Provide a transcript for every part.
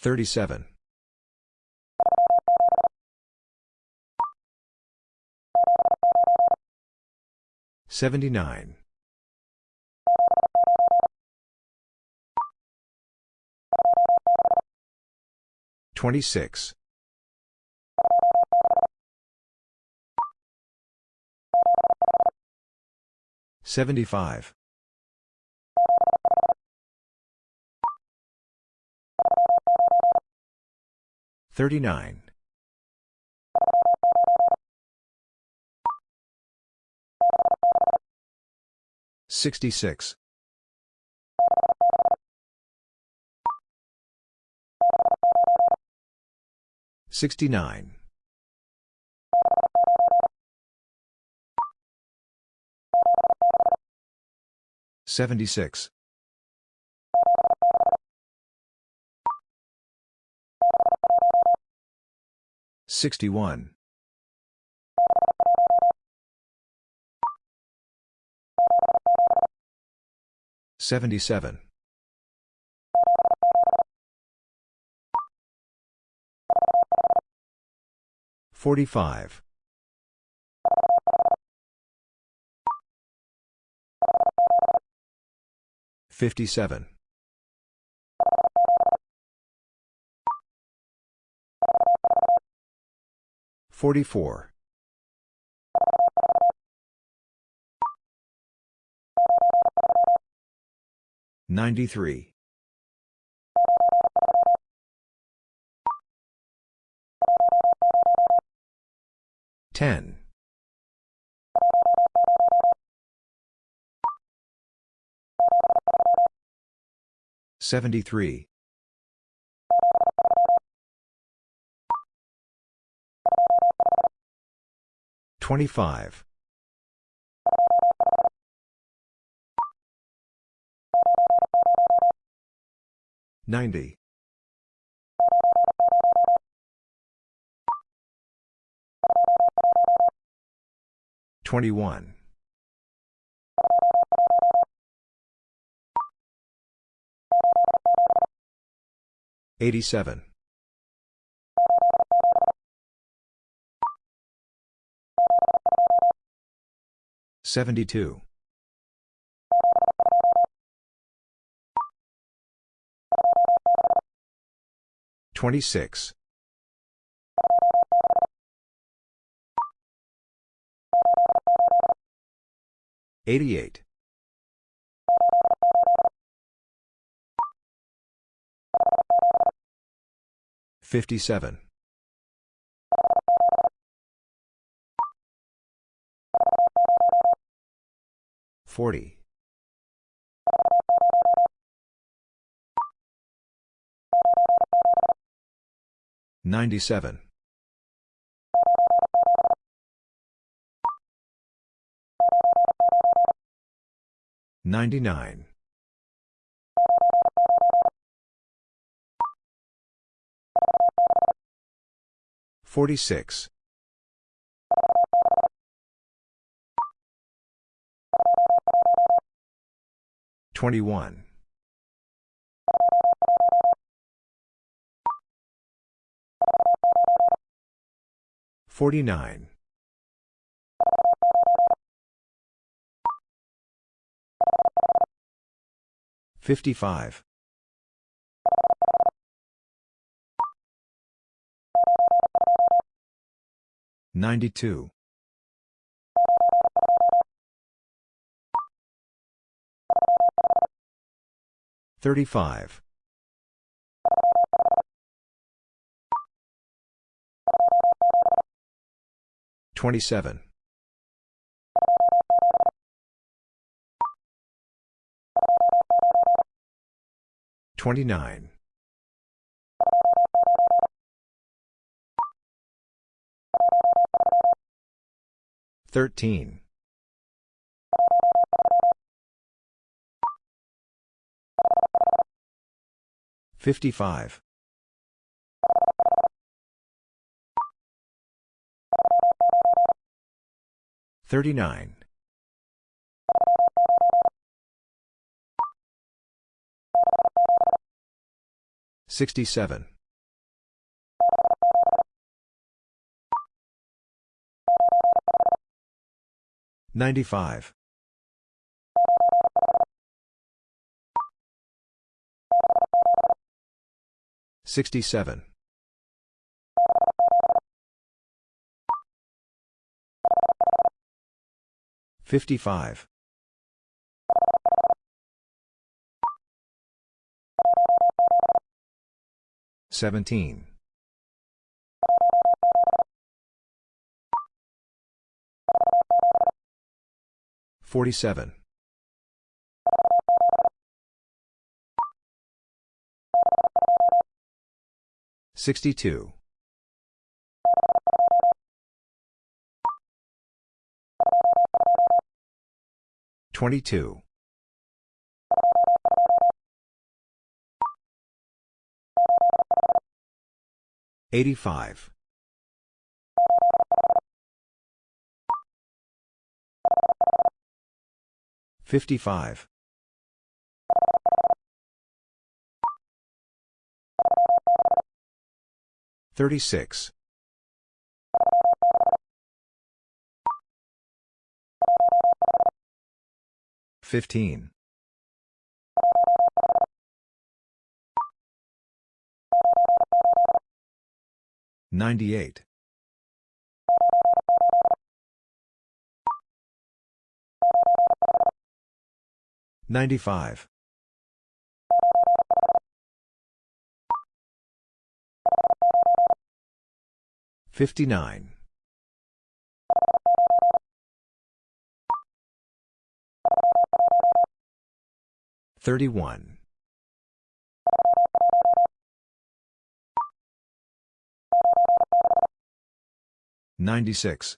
37. 79. 26. 75. 39. 66. 69. 76. 61. 77. 45. 57. 44. 93. 10. 73. 25. 90. 21. 87. 72. 26. 88. 57. 40. 97. 99. 46. 21. 49. 55. 92. 35. 27. 29. 13. 55. 39. 67. 95. 67. 55. 17. 47. 62. 22. 85. 55. 36. 15. 98. 95. 59. 31. 96.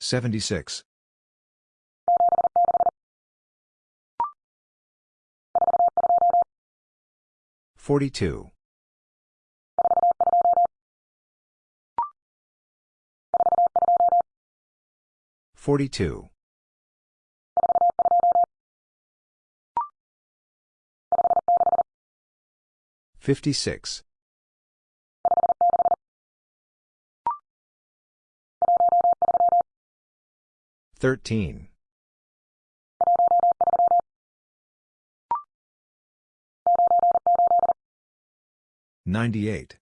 76. 42. 42. 56. 13. 98.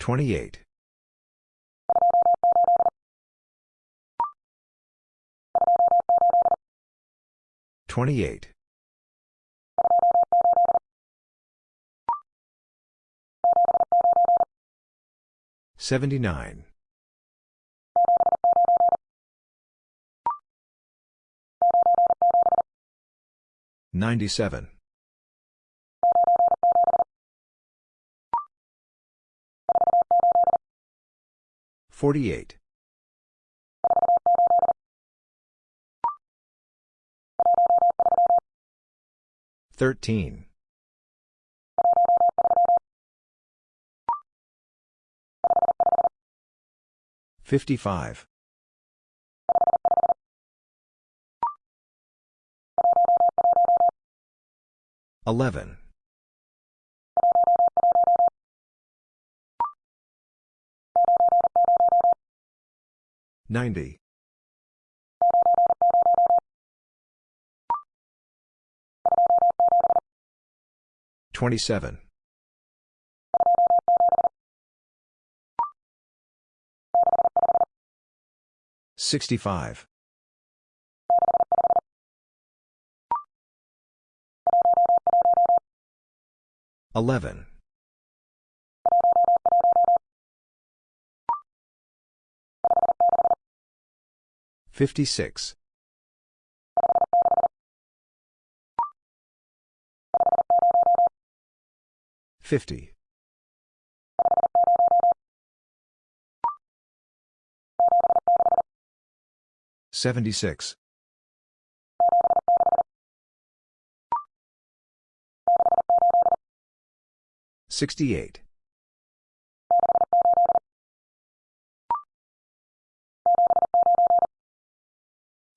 28. 28. 79. 97. 48. 13. 55. 11. 90. 27. 65. 11. 56. 50. 76. Sixty-eight.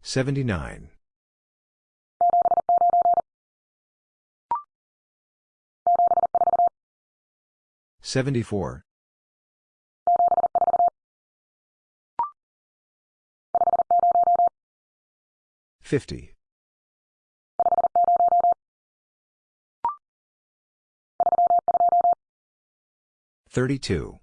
Seventy-nine. Seventy-four. Fifty. 32.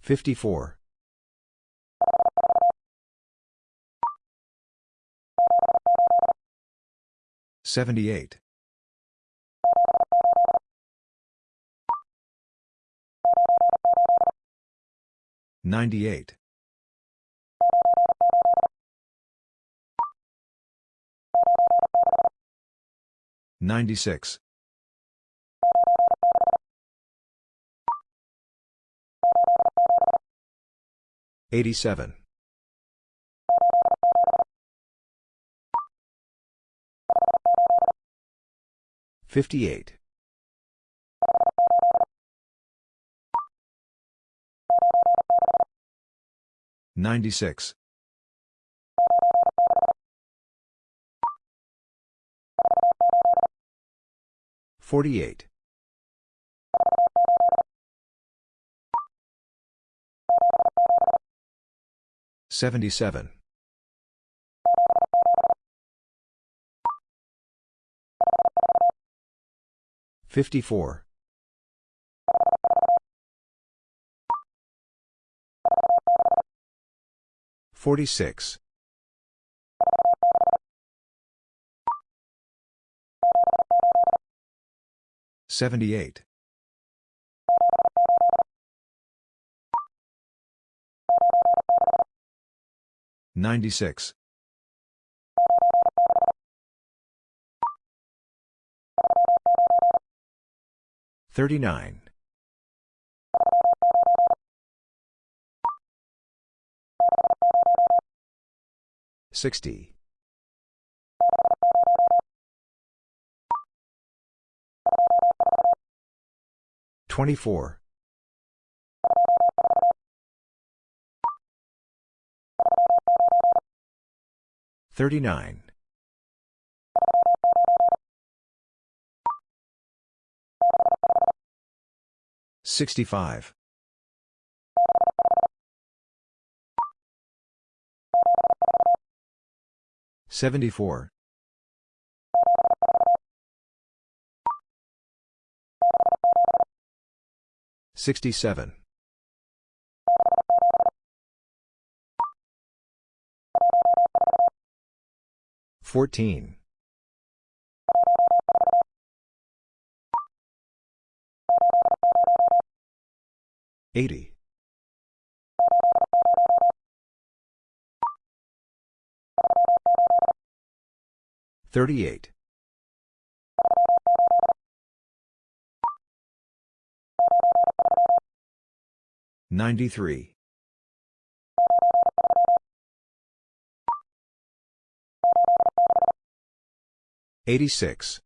54. 78. 98. 96. 87. 58. 96. 48. 77. 54. 46. 78. 96. 39. 60. 24. 39. 65. 74. 67. 14. 80. 38. 93. 86.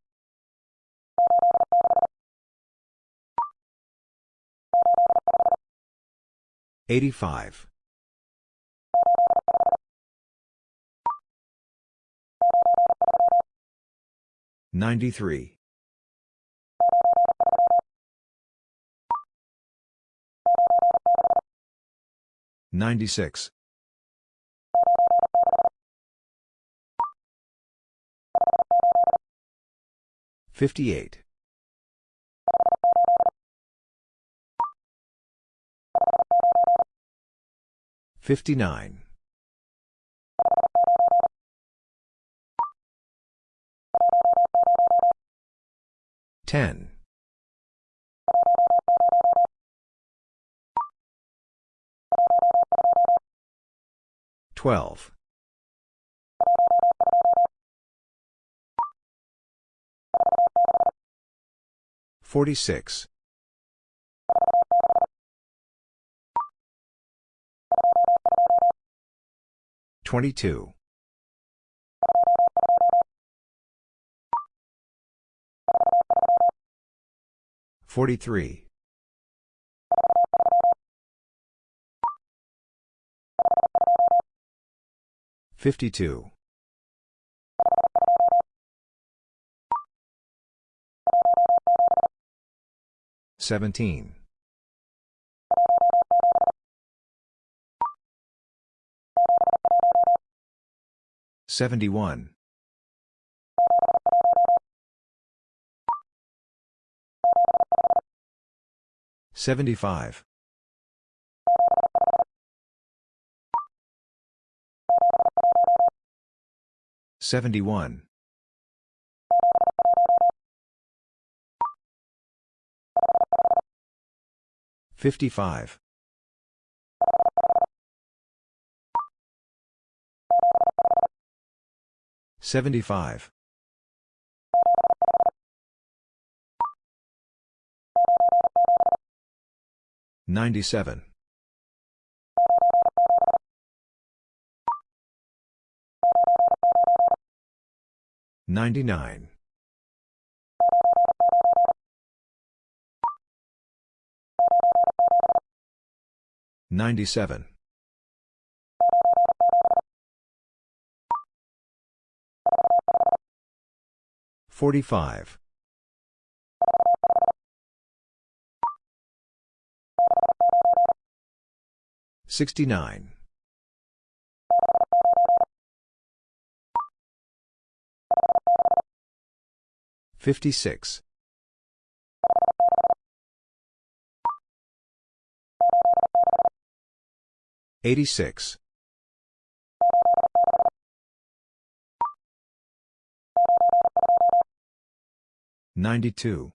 85. 93. 96. 58. 59. 10. 12. 46. 22. 43. 52. 17. 71. 75. 71. 55. 75. 97. 99. 97. 45. 69. 56. 86. 92.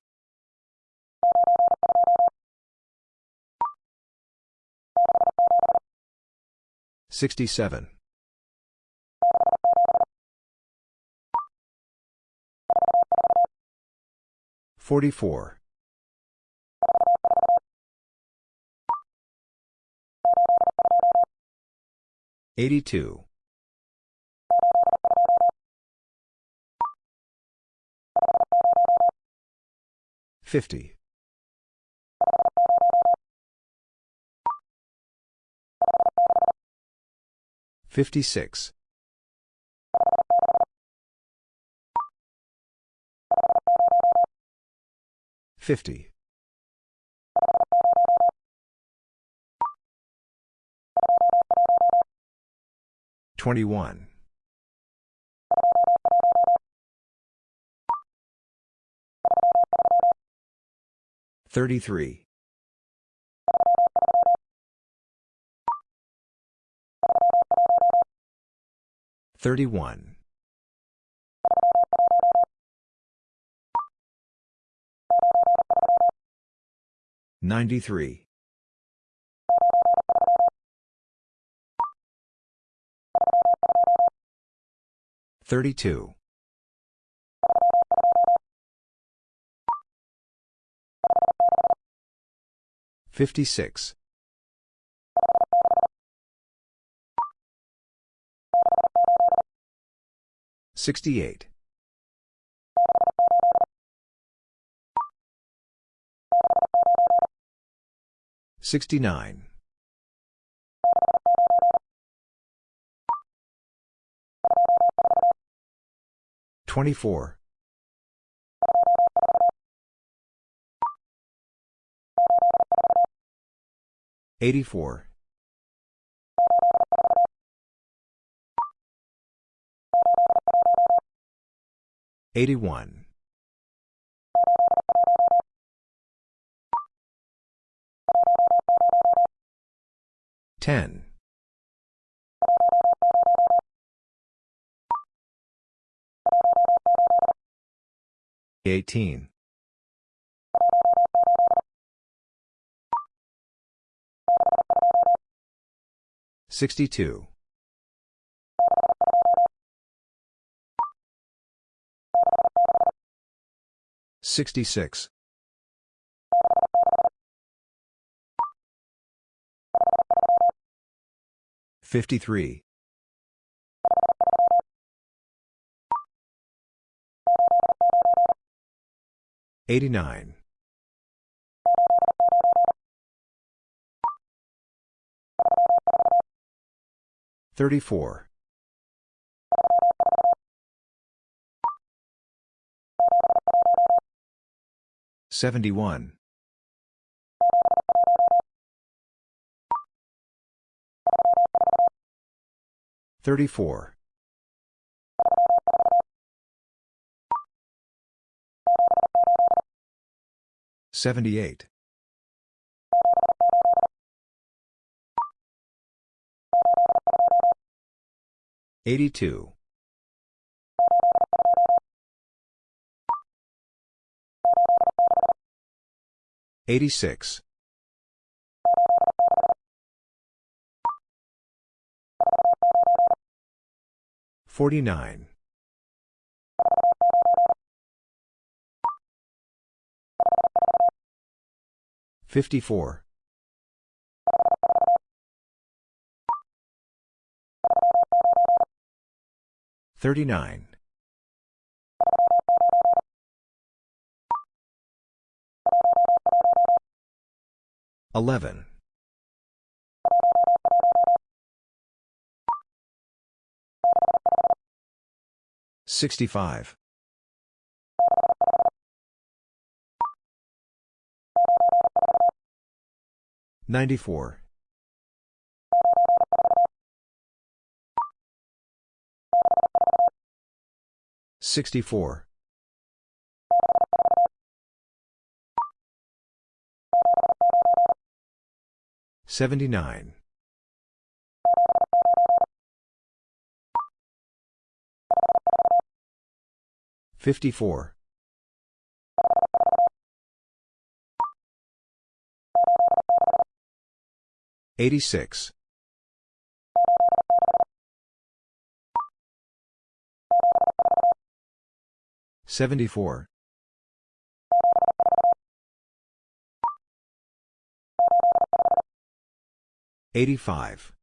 67. 44. 82. 50. 56. 50. 21. 33. 31. 93. 32. 56. 68. 69. 24. 84. 81. 10. 18. 62. 66. 53. 89. 34. 71. 34. 78. 82. 86. 49. 54. 39. 11. 65. 94. 64. 79. 54. 86. 74. 85.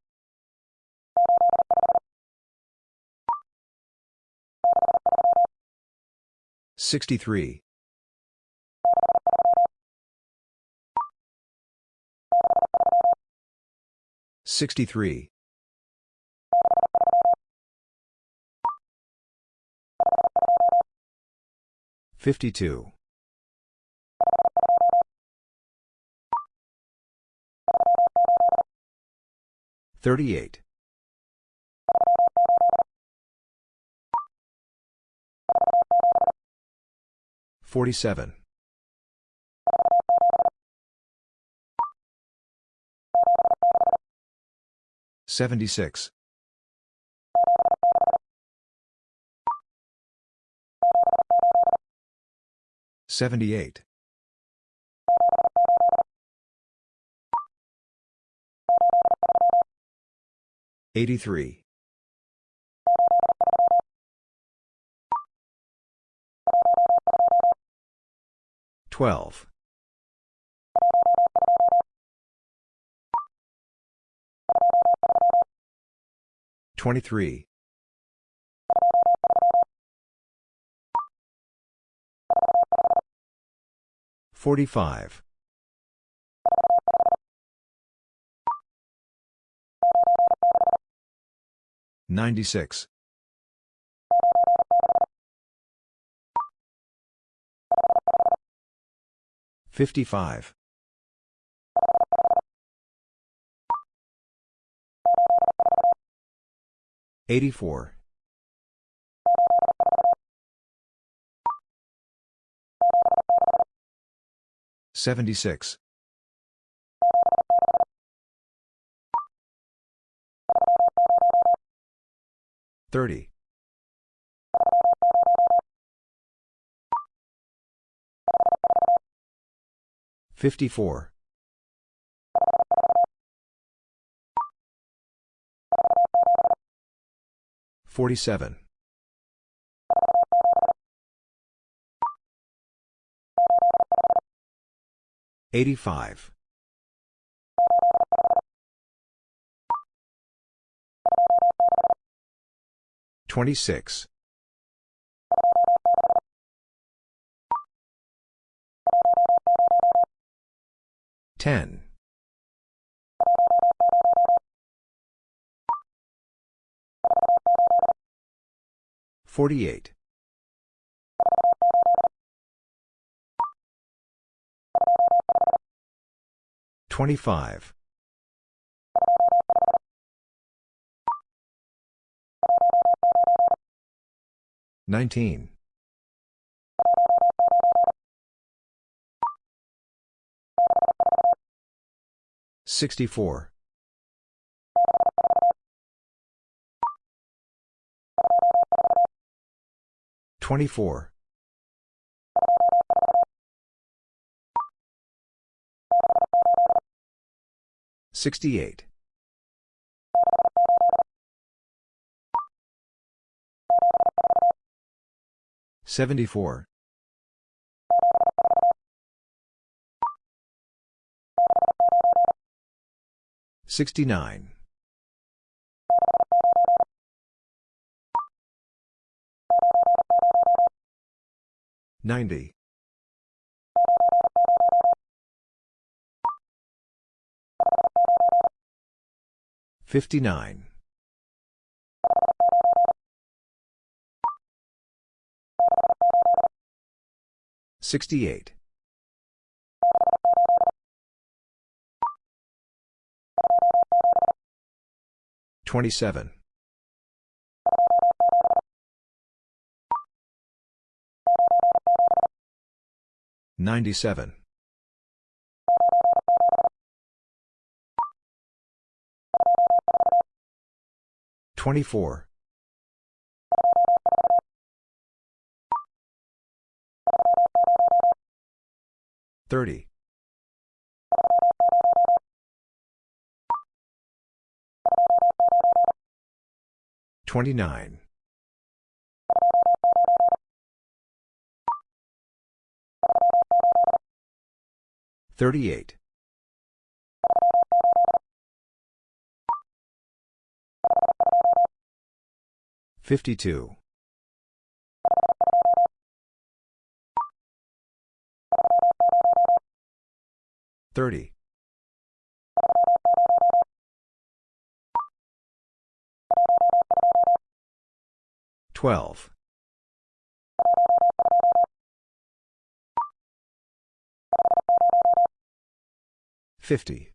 63. 63. 52. 38. 47. 76. 78. 83. 12. 23. 45. 96. 55. 84. 76. 30. 54. 47. 85. 26. 10. 48. 25. 19. 64. 24. 68. 74. 69. 90. 59. 68. 27. 97. 24. 30. 29. 38. 52. 30. 12. 50.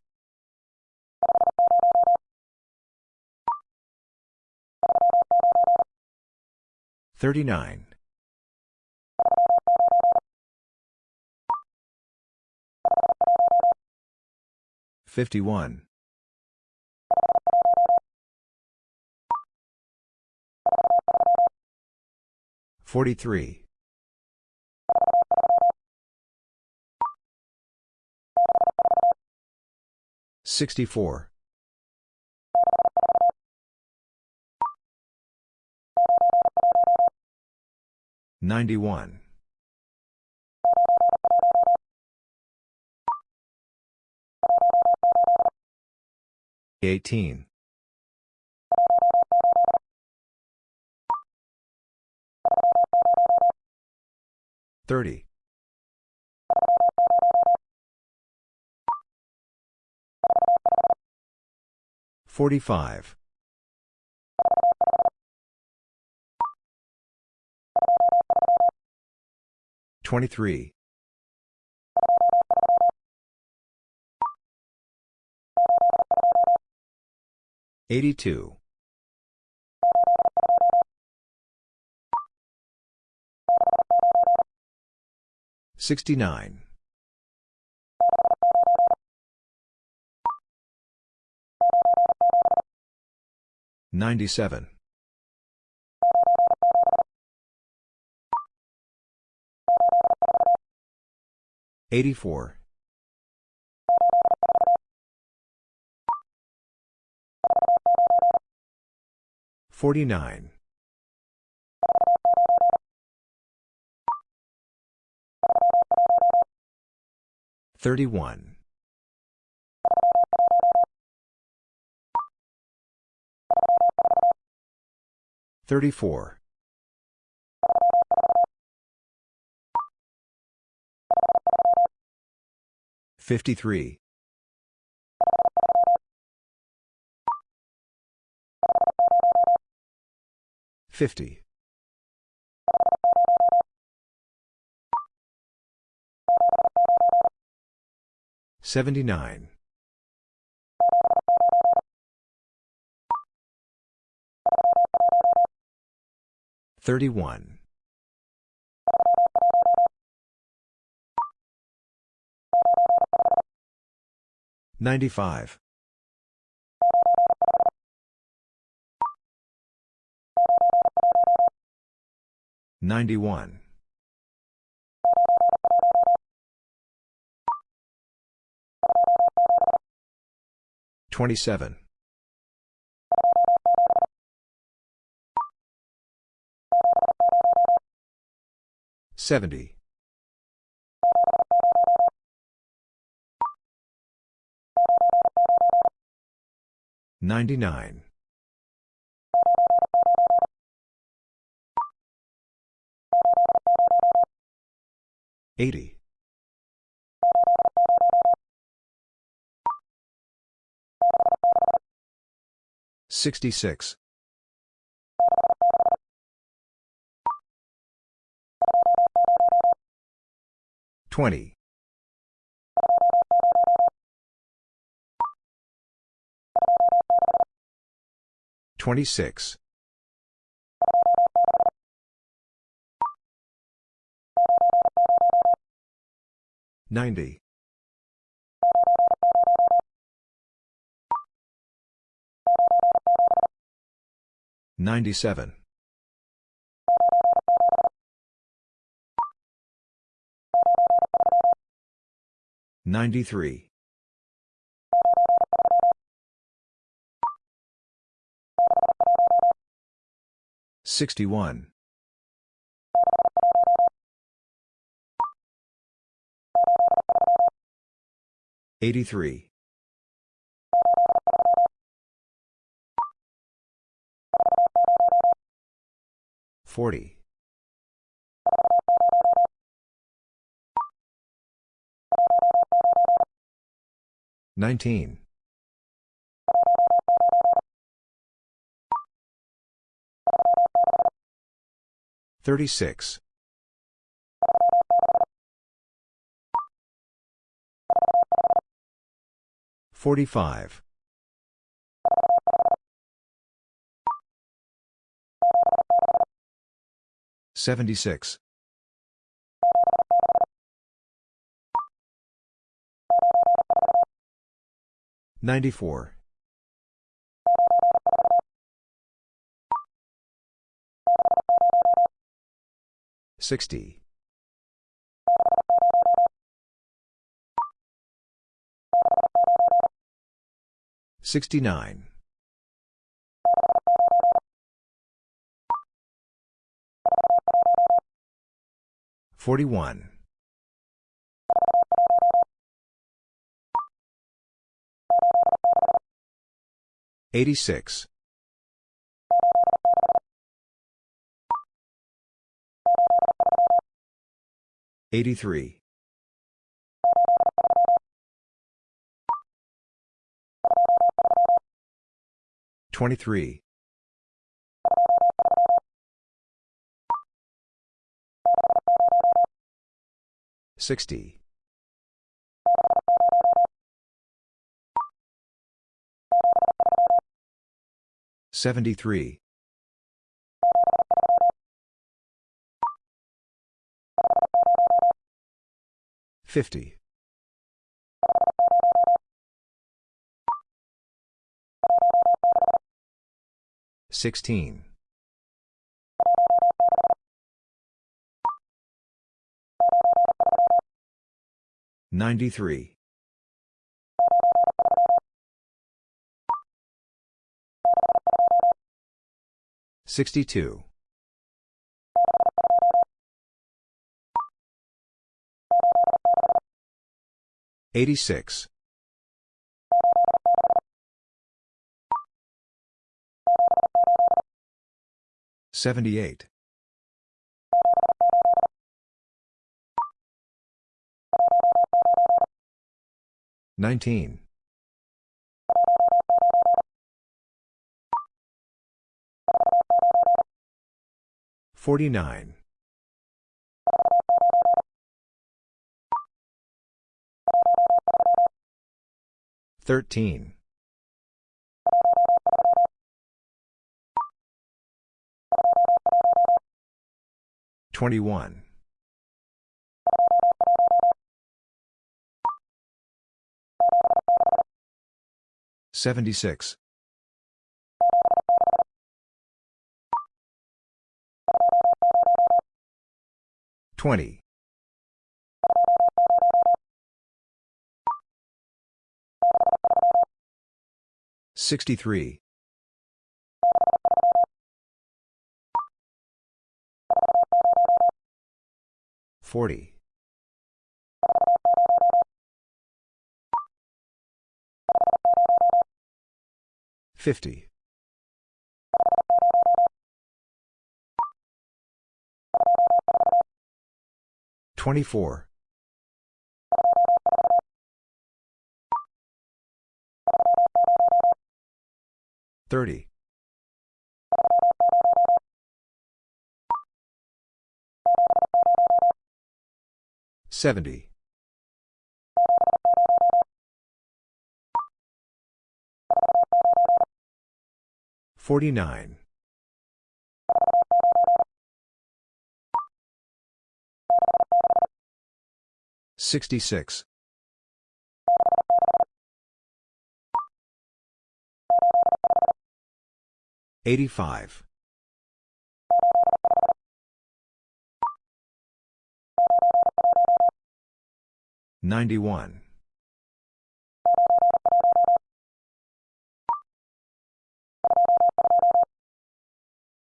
39. 51. 43. 64. 91. 18. 30. 45. 23. 82. 69. 97. 84. 49. 31. 34. 53. 50. Seventy-nine. Thirty-one. Ninety-five. Ninety-one. 27. 70. 99. 80. 66. 20. 26. 90. 97. 93. 61. 83. 40. 19. 36. 45. 76. 94. 60. 69. 41. 86. 83. 23. 60. 73. 50. 16. 93. 62. 86. 78. 19. 49. 13. 21. 76. 20. 63. 40. 50. 24. 30. 70. 49. 66. 85. 91.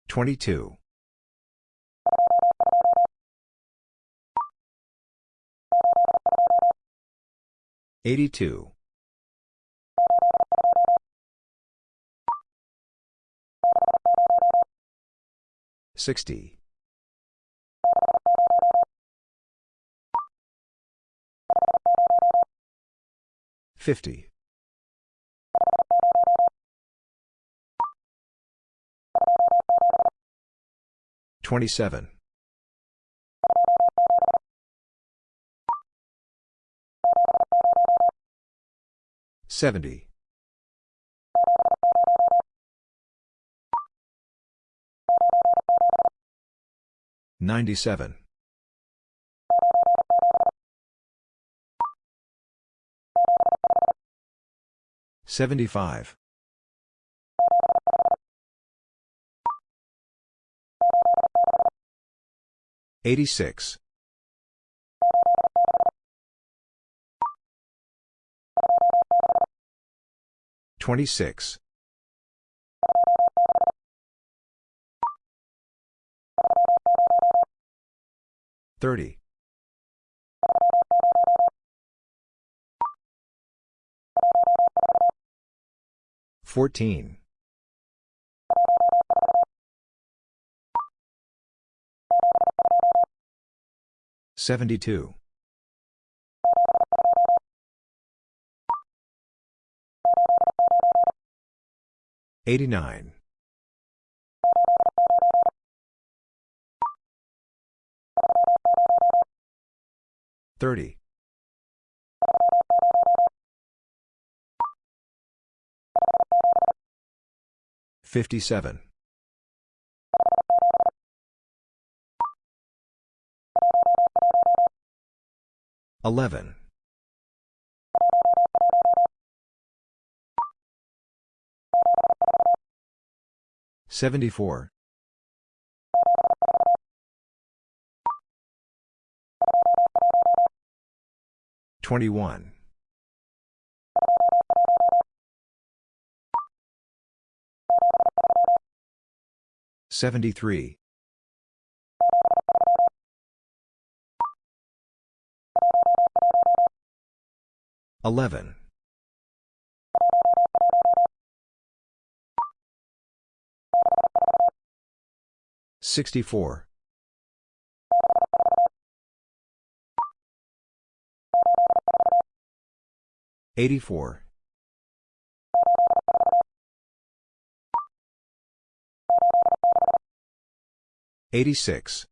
22. 82. 60. 50. 27. 70. 97. 75. 86. 26. 30. 14. 72. 89. 30. 57. 11. 74. 21. 73. 11. 64. 84. 86.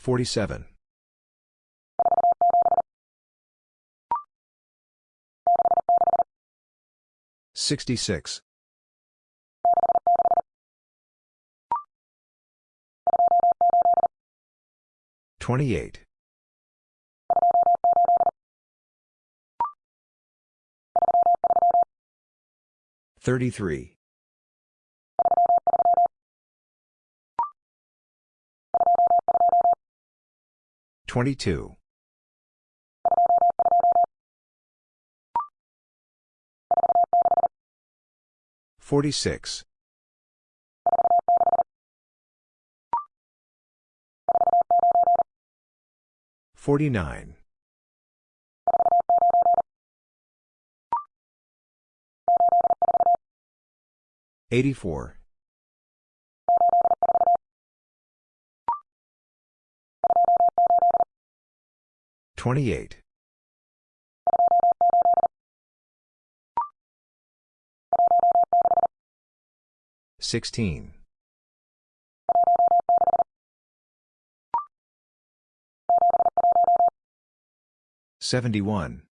47. 66. 28. 33. 22. 46. 49. 84. 28. 16. 71.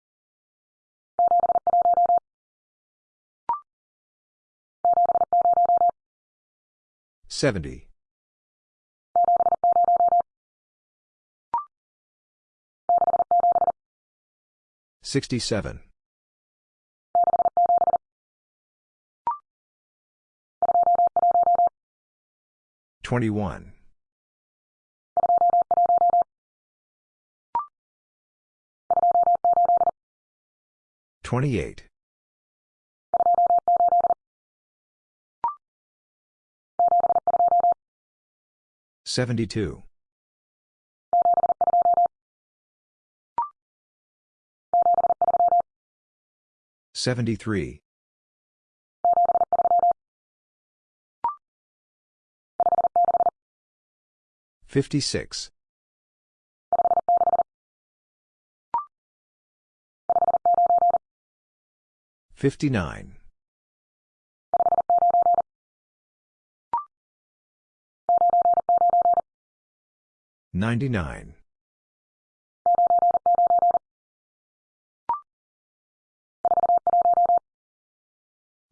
70. 67. 21. 28. 72. 73. 56. 59. 99.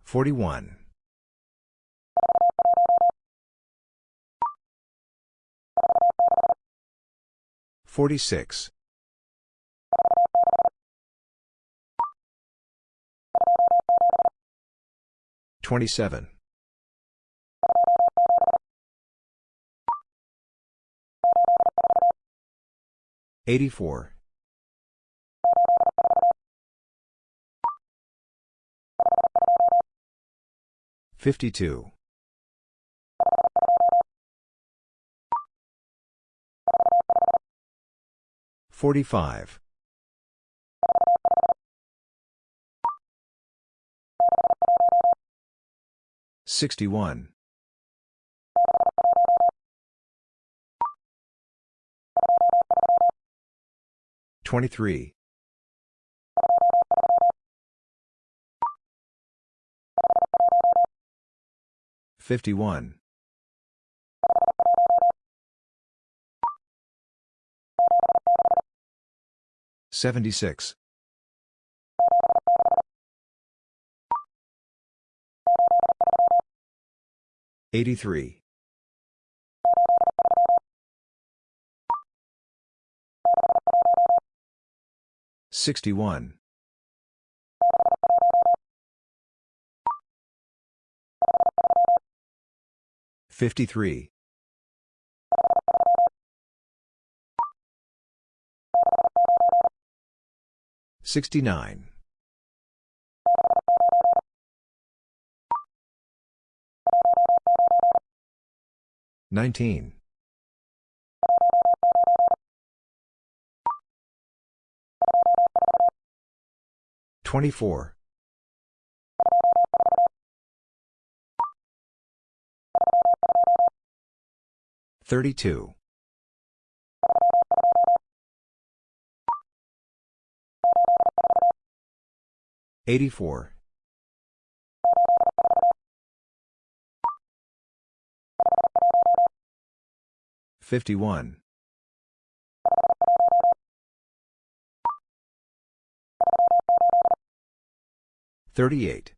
41. 46. 27. 84. 52. 45. 61. 23. 51. 76. 83. 61. 53. 69. 19. 24. 32. 84. 51. 38.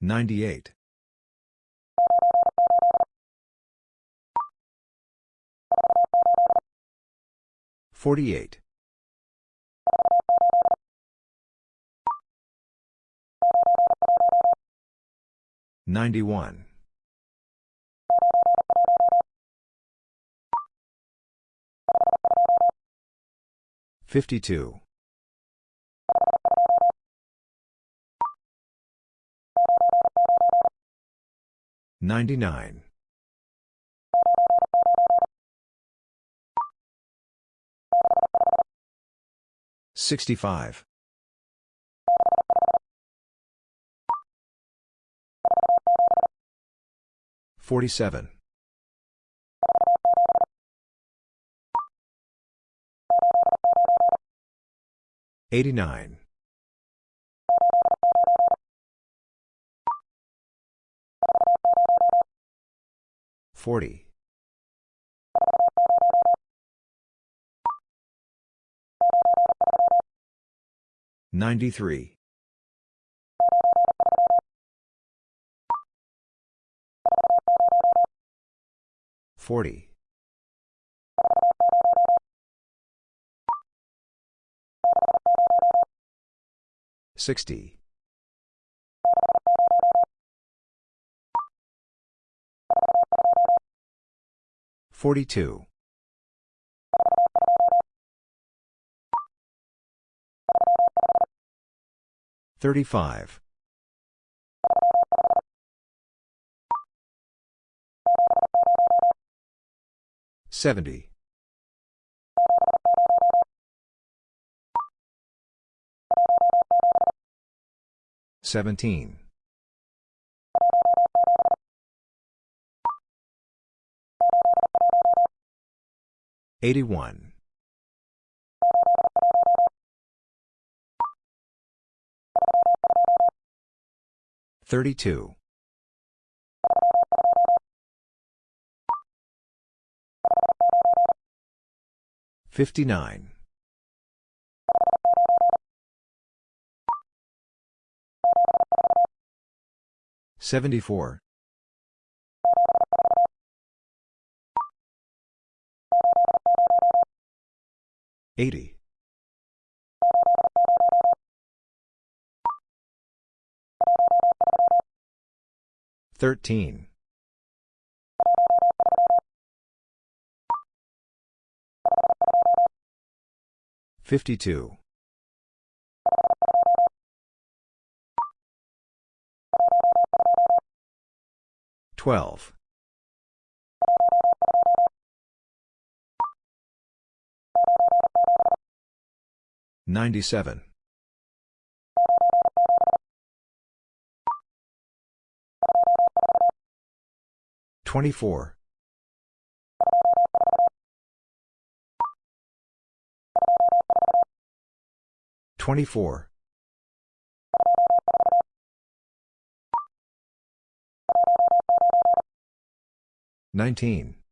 Ninety-eight. Forty-eight. Ninety-one. Fifty-two. 99. 65. 47. 89. 40. 93. 40. 60. 42. 35. 70. 17. 81. 32. 59. 74. 80. 13. 52. 12. 97. 24. 24. 19.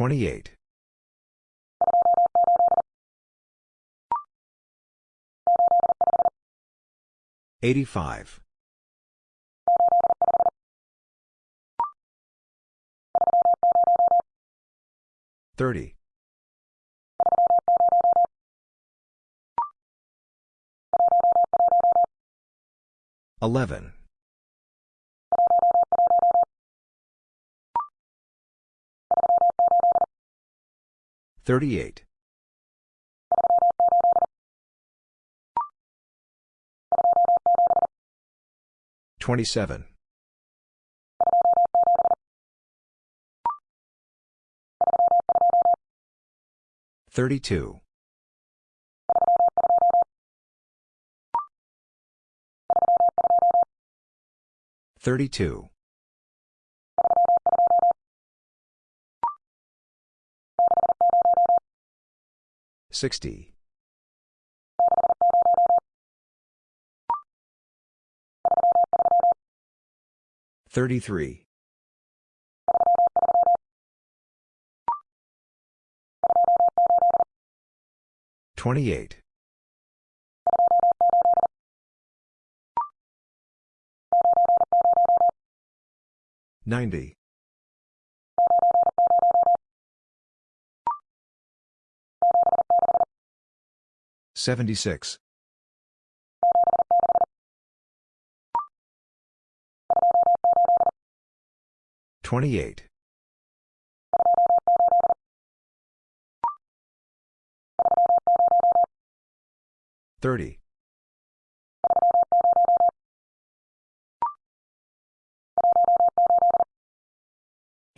28. 85. 30. 11. 38. 27. 32. 32. 60. 33. 28. 90. 76. 28. 30.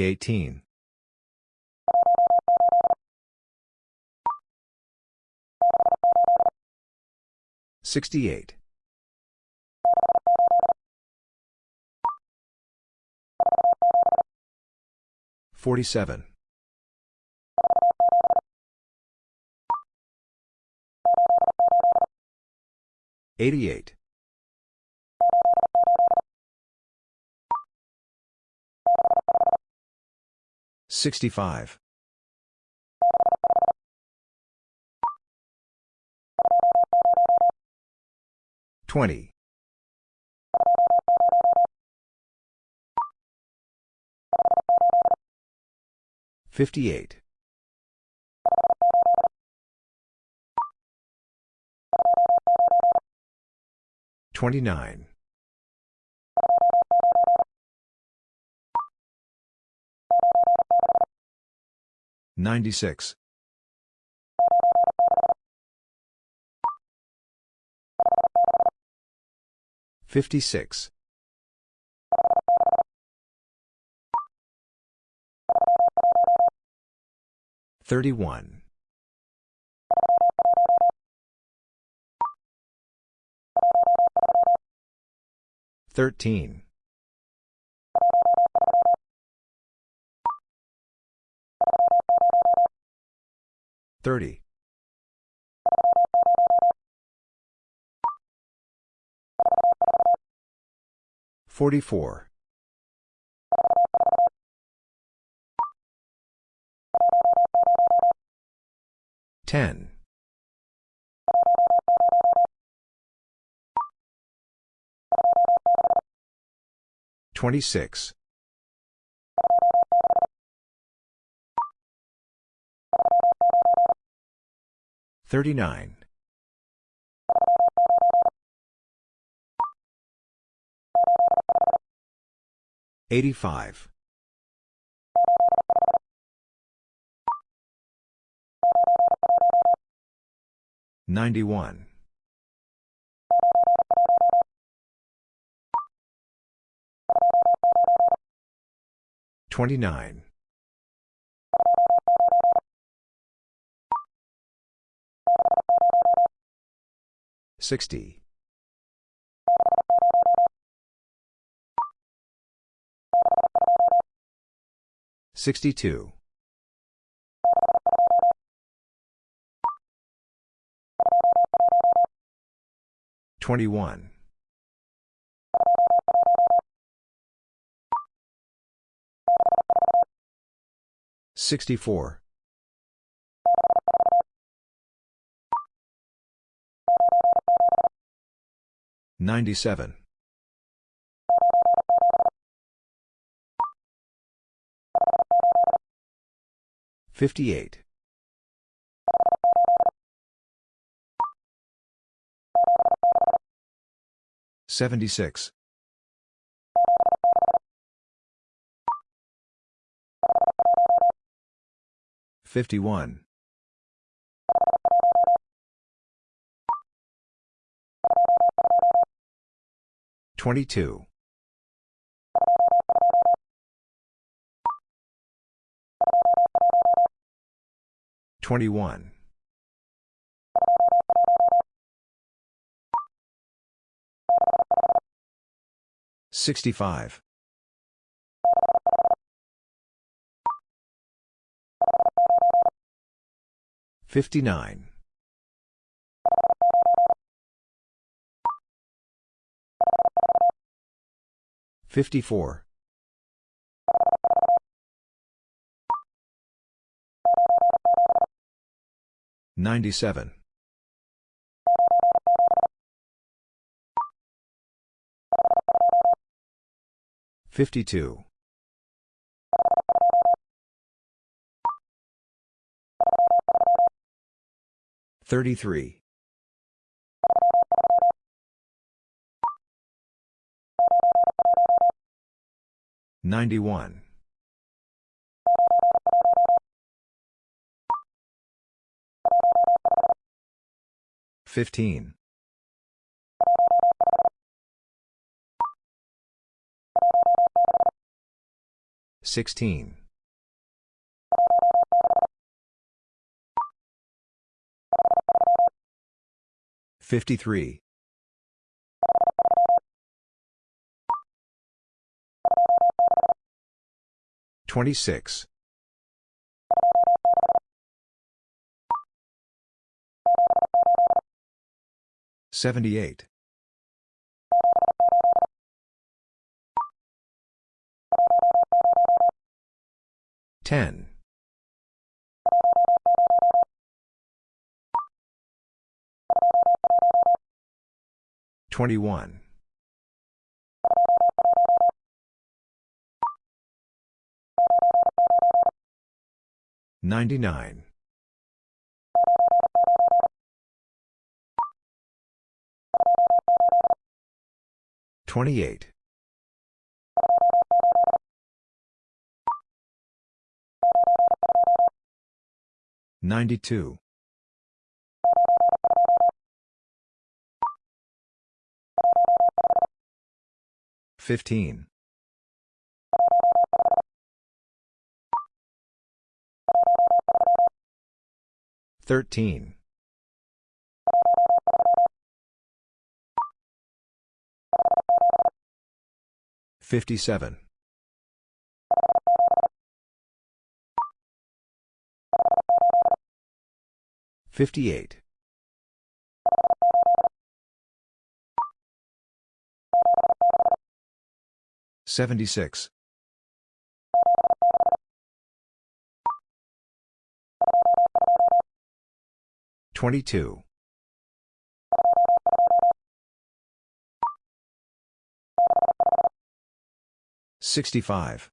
18. 68. 47. 88. 65. 20. 58. 29. 96. 56. 31. 13. 30. 44. 10. 26. 39. 85. 91. 29. 60. 62. 21. 64. 97. 58. 76. 51. 22. 21. 65. 59. 54. 97. 52. 33. 91. 15. 16. 53. 26. 78. 10. 21. 99. 28. 92. 15. 13. 57. 58. 76. 22. 65.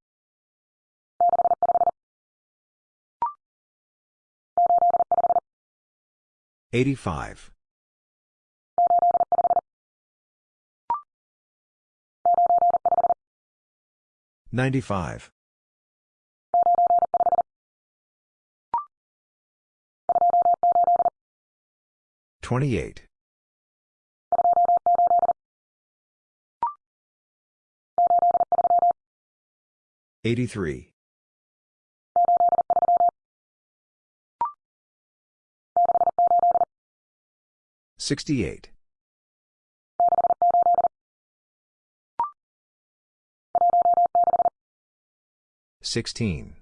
85. 95. 28. 83. 68. 16.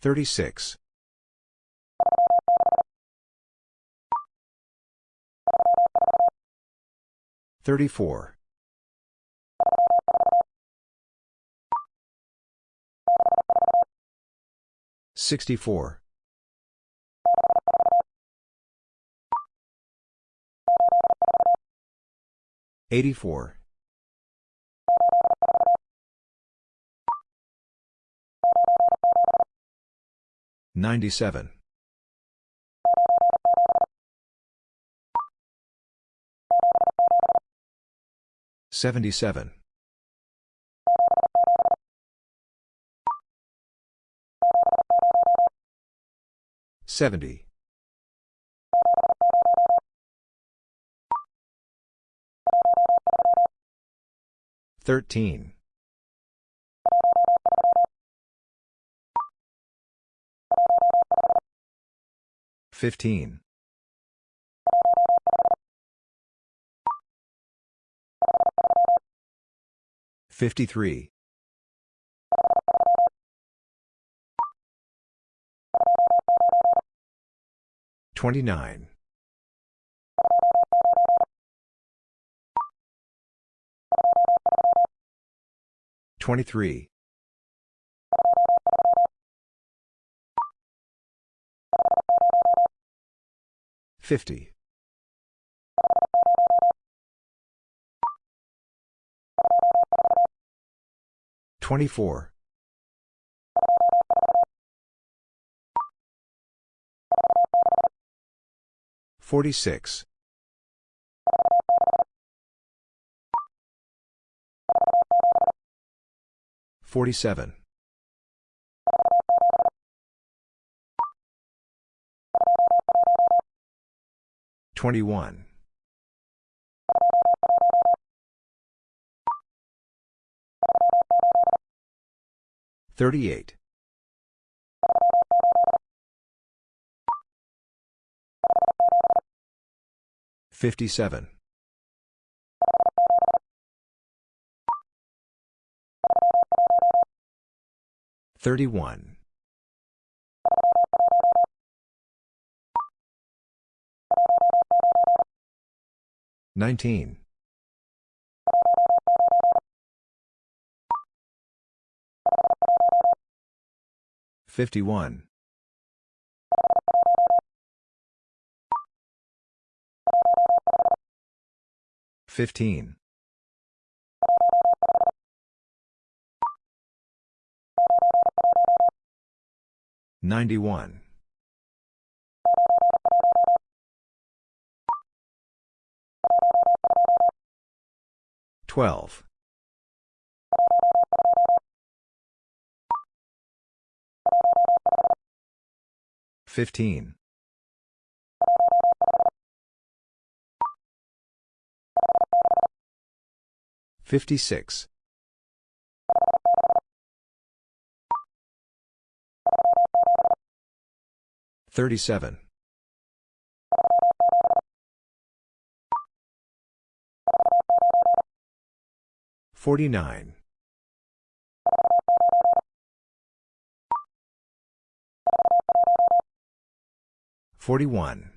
36. 34. 64. 84. 97. 77. 70. 13. 15. 53. 29. 23. 50. 24. 46. 47. 21. 38. 57. 31. 19. 51. 15. 91. 12. 15. 56. 37. 49. 41.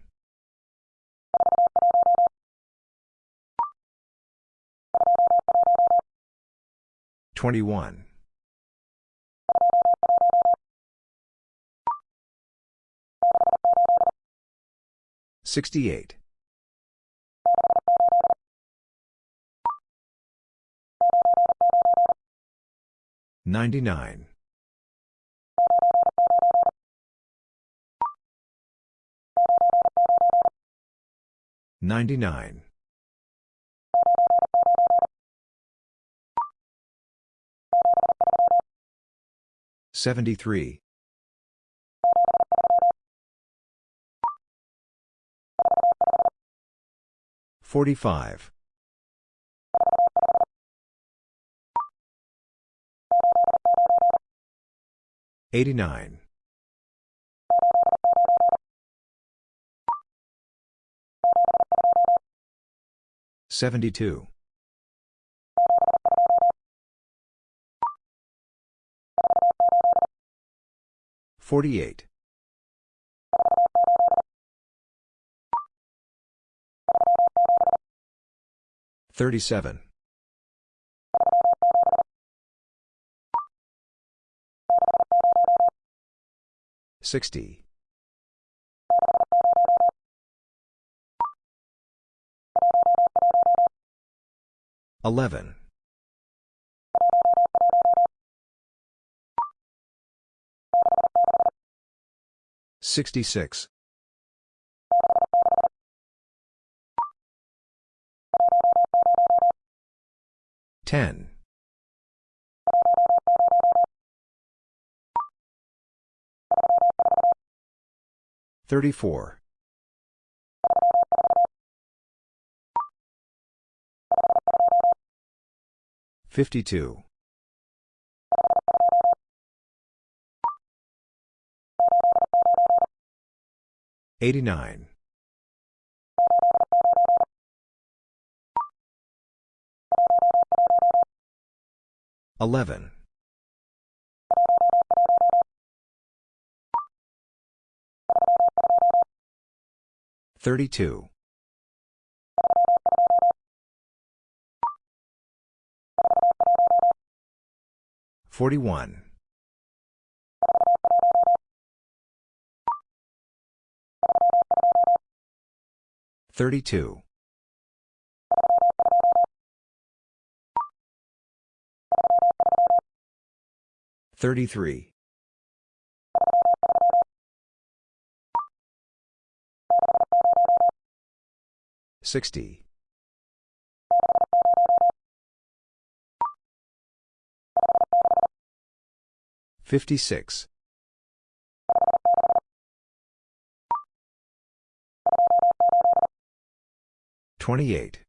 21. 68. 99. 99. 73. 45. 89. 72. 48. 37. 60. 11. 66. 10. 34. 52. 89. 11. 32. 41. 32. 33. 60. 56. 28.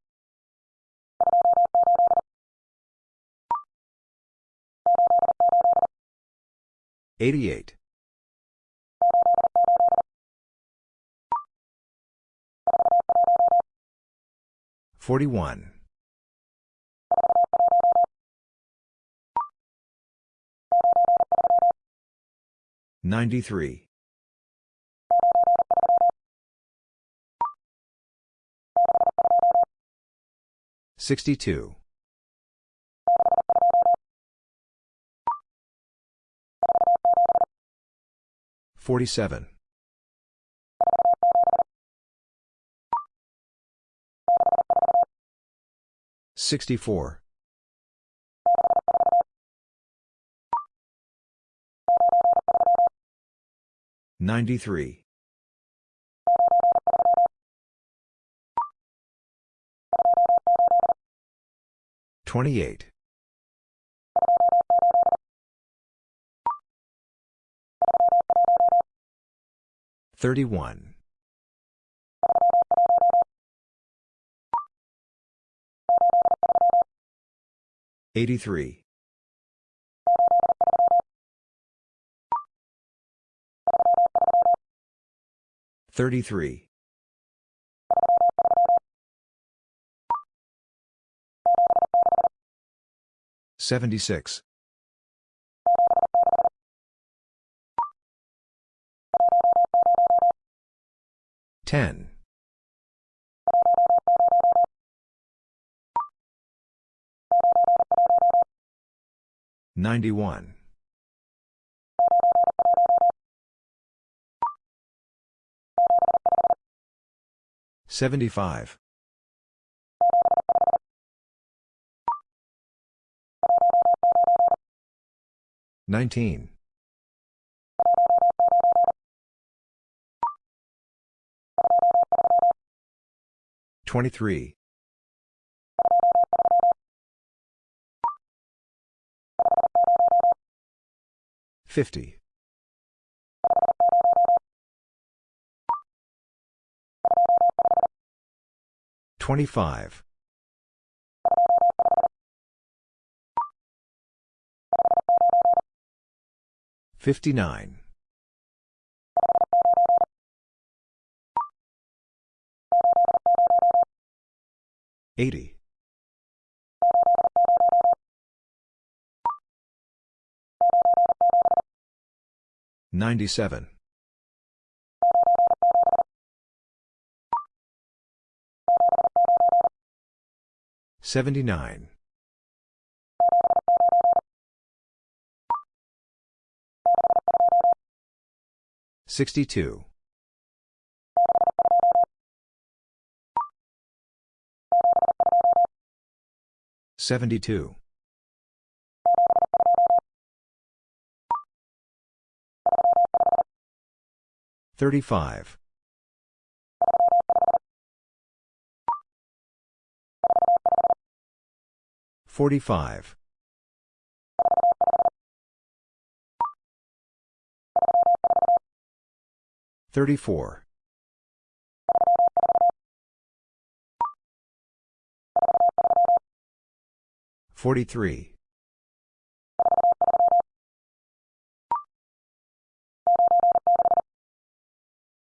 88. 41. 93. 62. 47. 64. 93. 28. 31. 83. 33. 76. 10. 91. 75. 19. 23. 50. 25. 59. 80. 97. 79. 62. 72. 35. 45. 34. 43.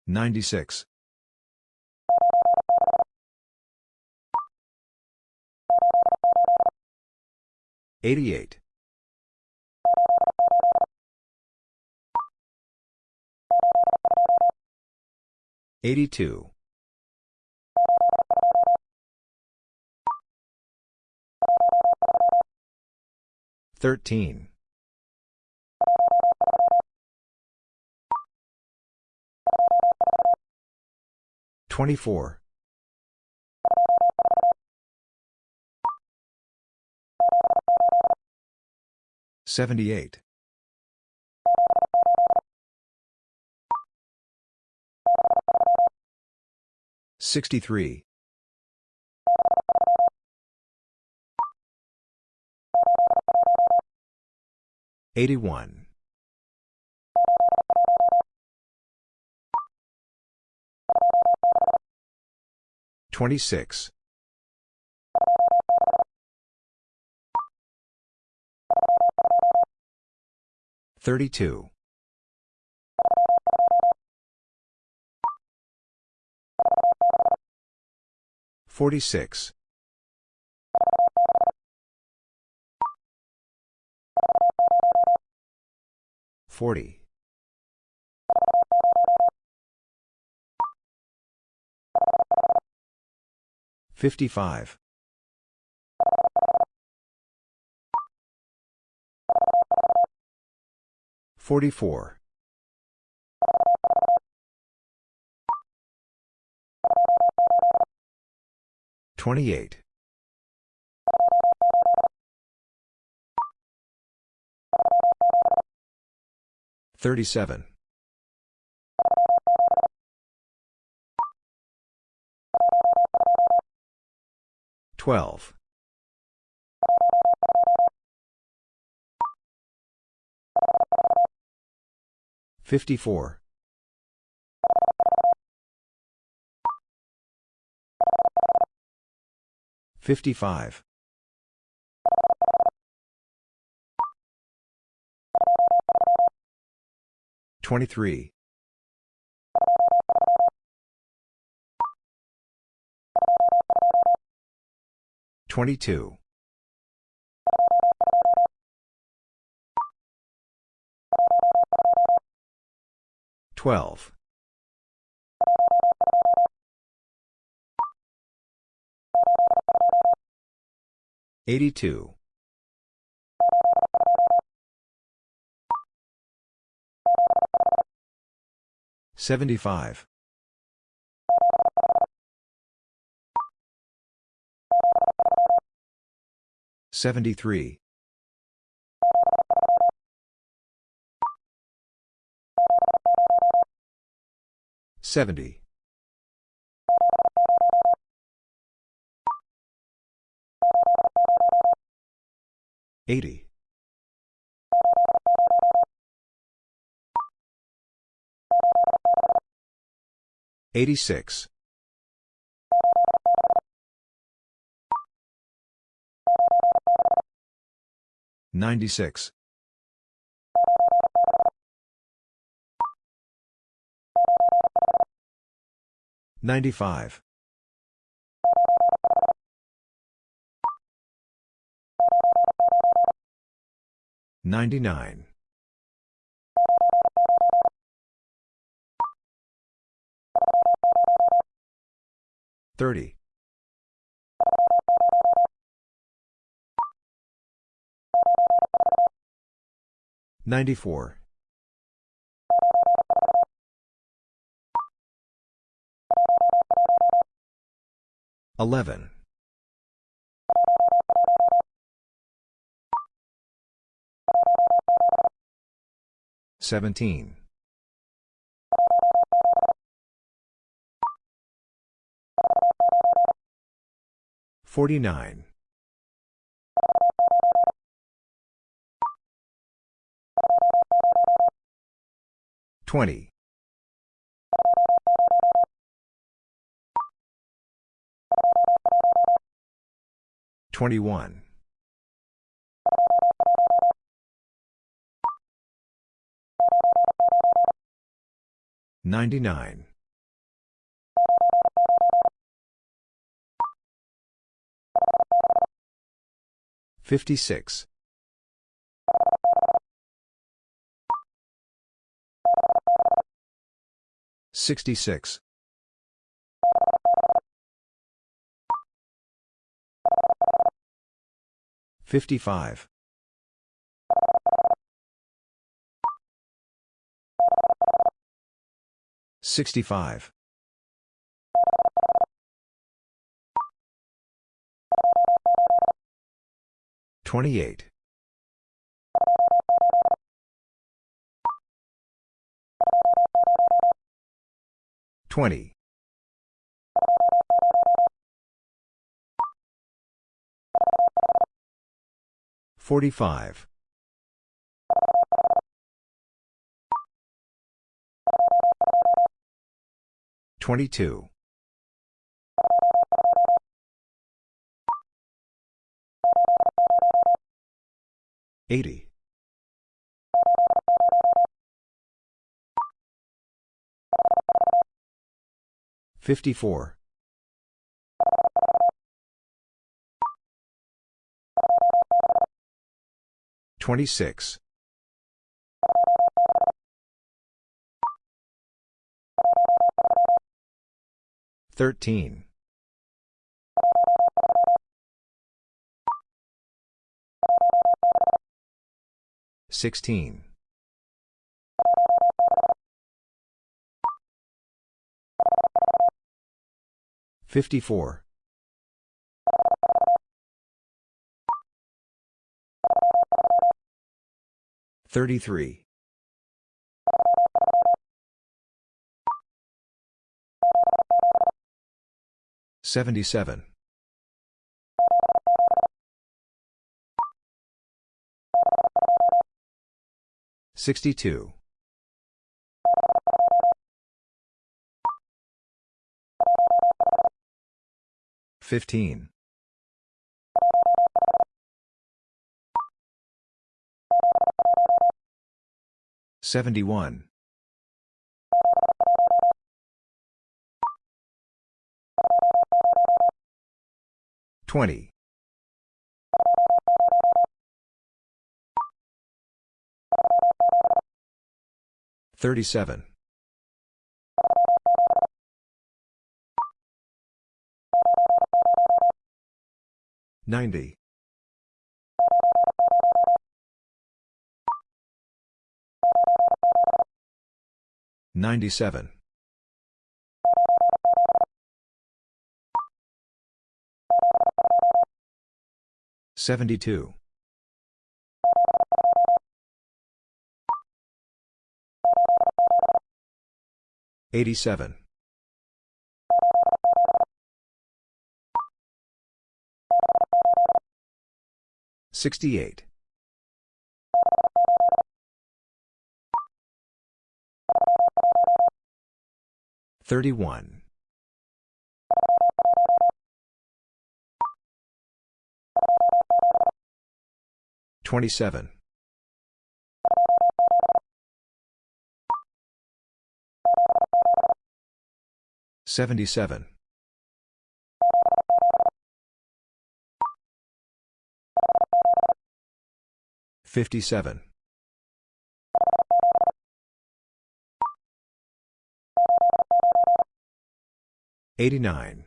96. 88. 82. 13. 24. 78. 63. 81. 26. 32. 46. 40. 55. 44. 28. 37. 12. 54. 55. 23. 22. 12. 82. 75. 73. 70. 80. 86. 96. 95. 99. 30. 94. 11. 17. 49. 20. 21. 99. 56. 66. 55. 65. 28. 20. Forty-five. Twenty-two. Eighty. Fifty-four. 26. 13. 16. 54. 33. 77. 62. 15. 71. 20. 37. 90. 97. 72. 87. 68. 31. 27. 77. 57. 89.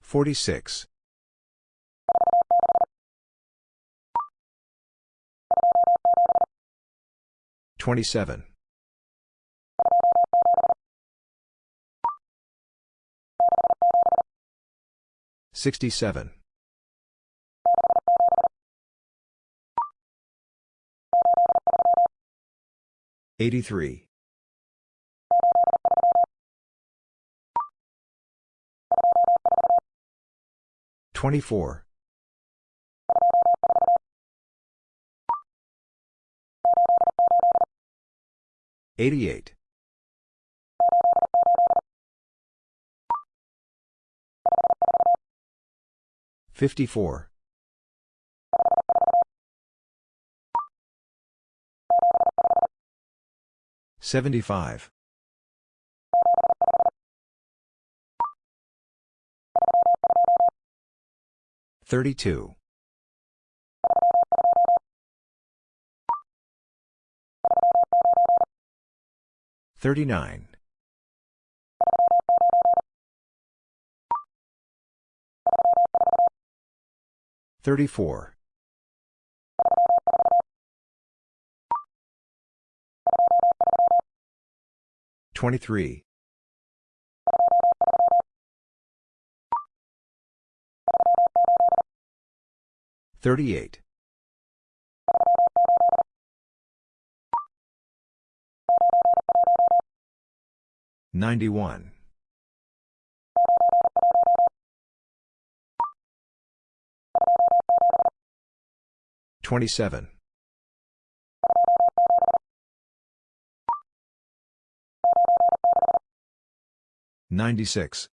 46. 27. 67. 83. 24. 88. 54. 75. 32. 39. 34. 23. 38. 91. 27. 96.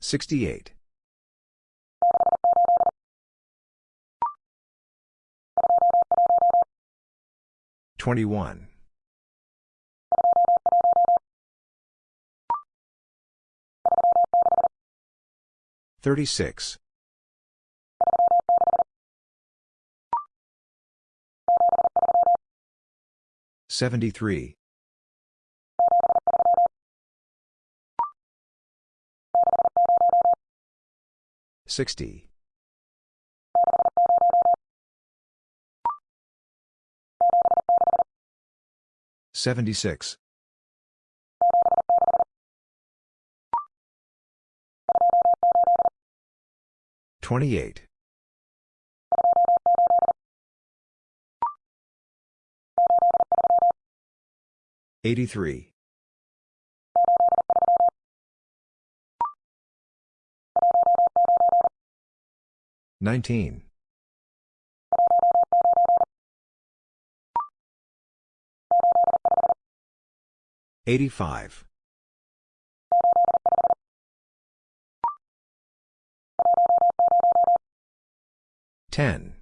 68. 21. 36. 73. 60. 76. 28. 83. 19. 85. 10.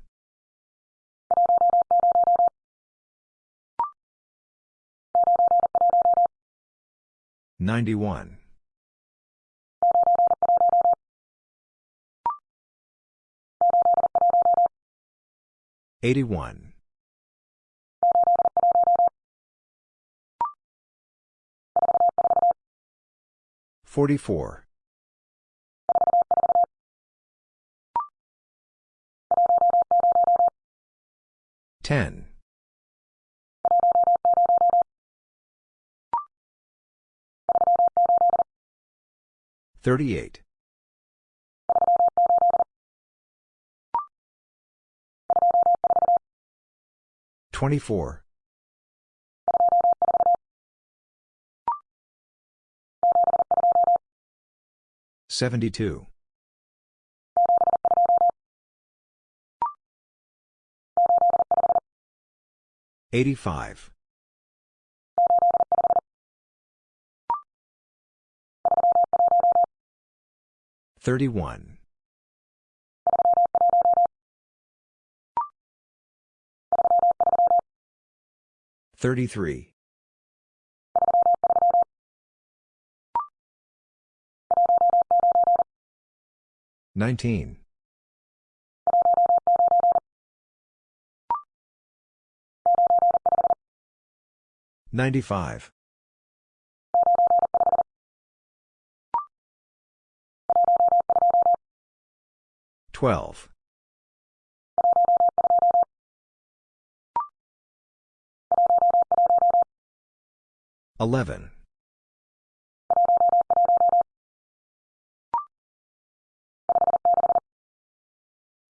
91. 81. 44. 10. 38. 24. 72. 85. 31. 33. 19. 95. 12. 11.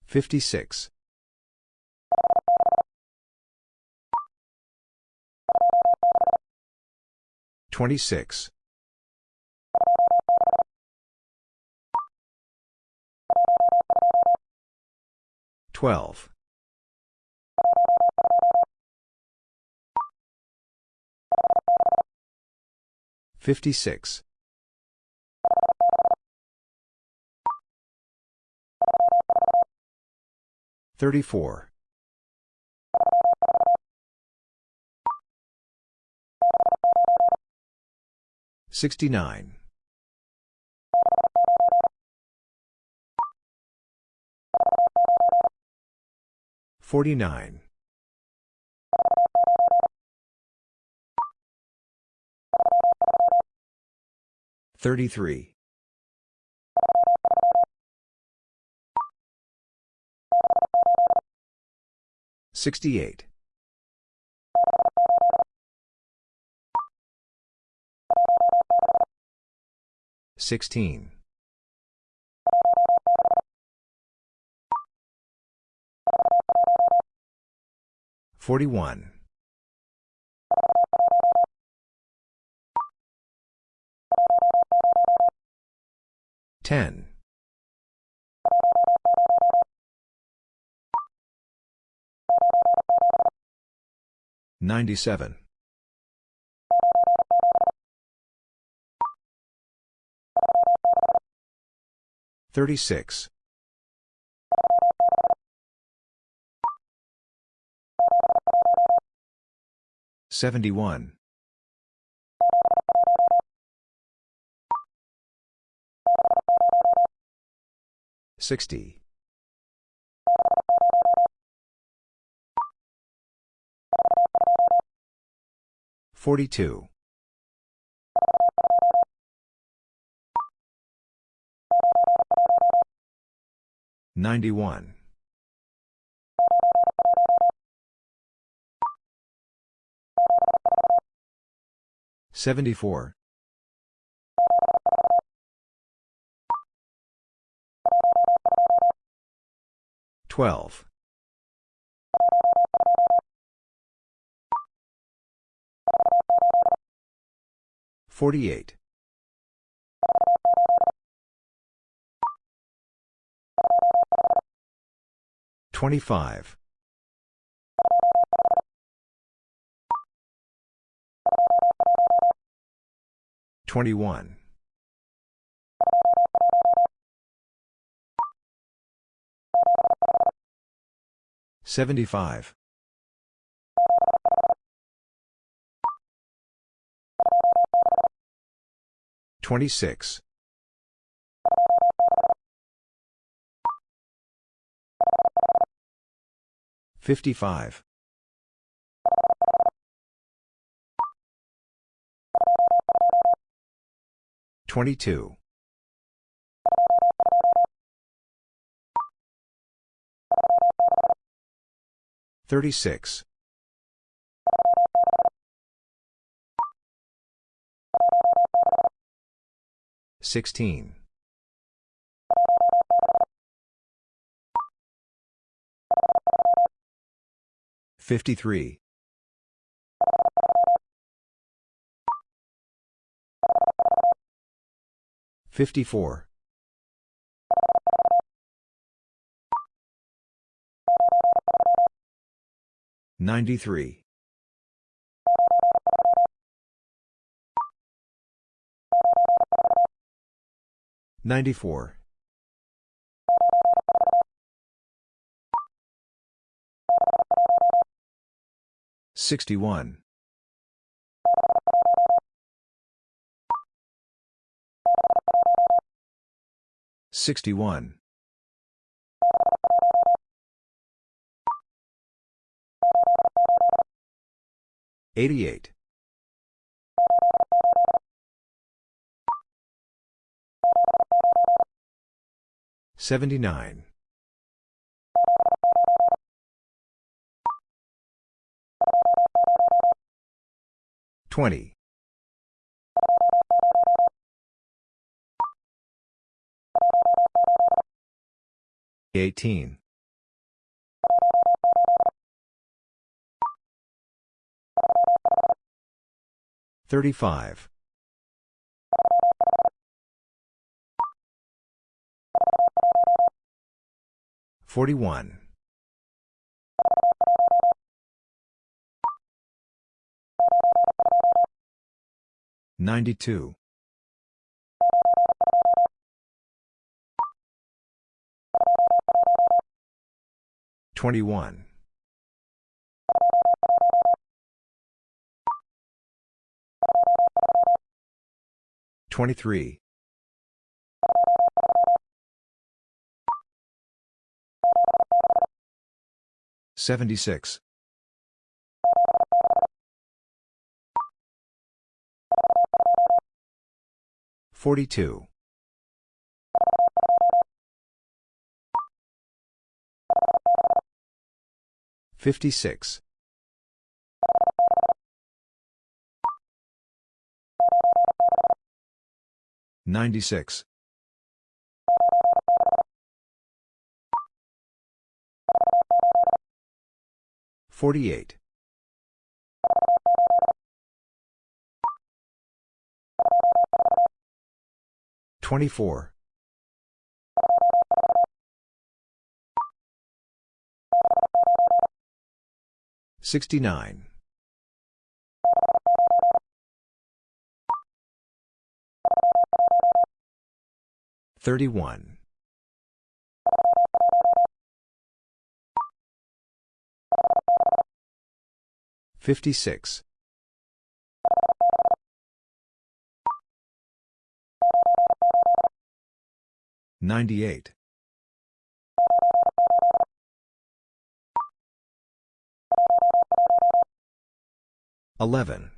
56. 26. 12. 56. 34. 69. 49. 33. 68. 16. 41. 10. 97. 36. 71. 60. 42. 91. 74. 12. 48. 25. 21. 75. 26. 55. 22. 36. 16. 53. 54. 93. 94. 61. 61. 88. 79. 20. 18. 35. 41. 92. 21. 23. 76. 42. 56. 96. 48. 24. Sixty-nine. Thirty-one. Fifty-six. Ninety-eight. 11.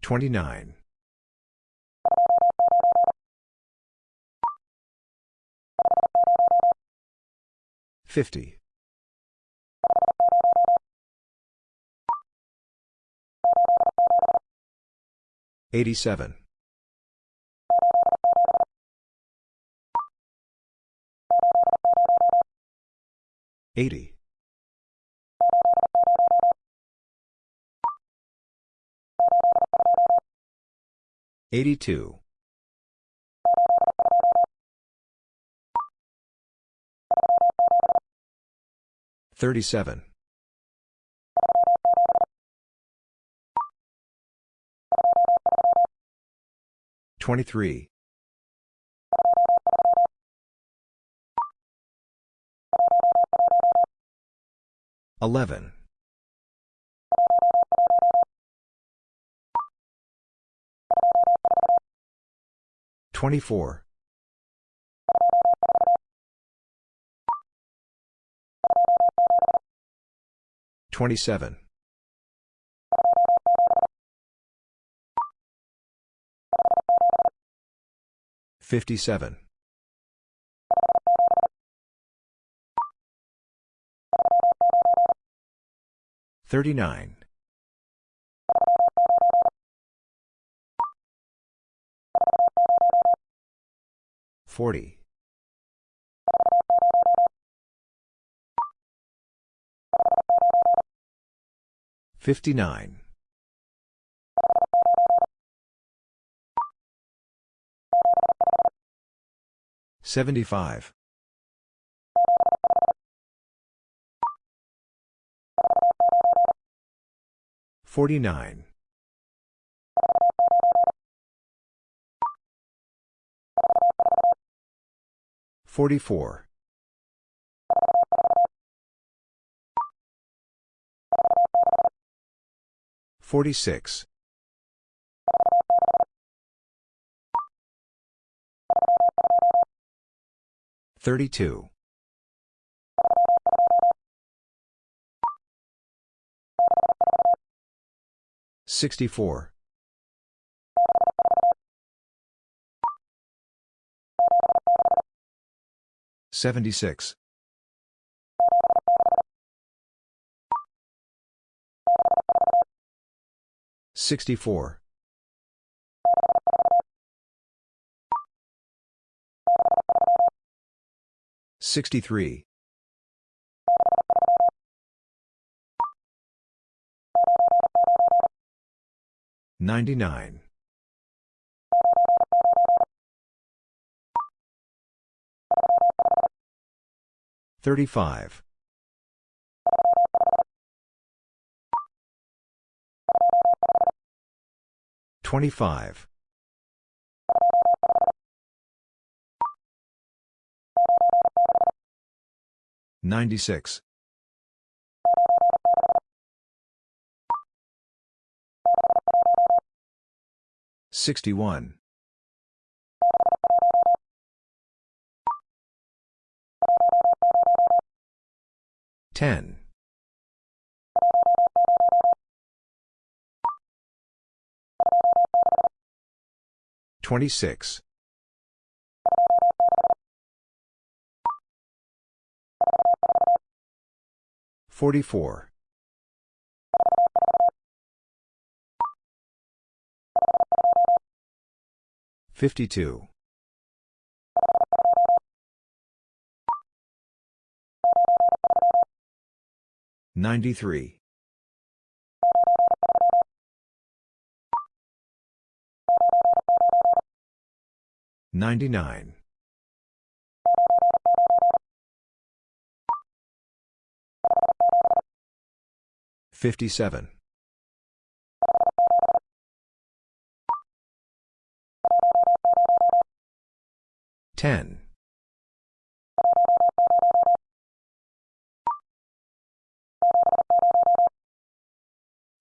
29. 50. 87. 80. 82. 37. 23. 11. 24. 27. 57. 39. 40. 59. 75. 49. 44. 46. 32. 64. 76. 64. 63. 99. 35. 25. 96. 61. 10. 26. 44. 52. 93. 99. 57. 10.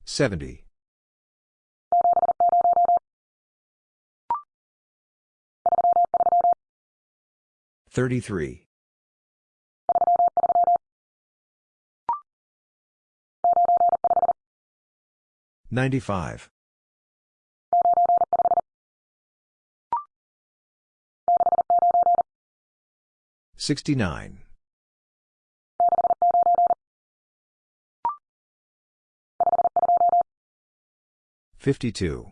70. 33. 95. 69. 52.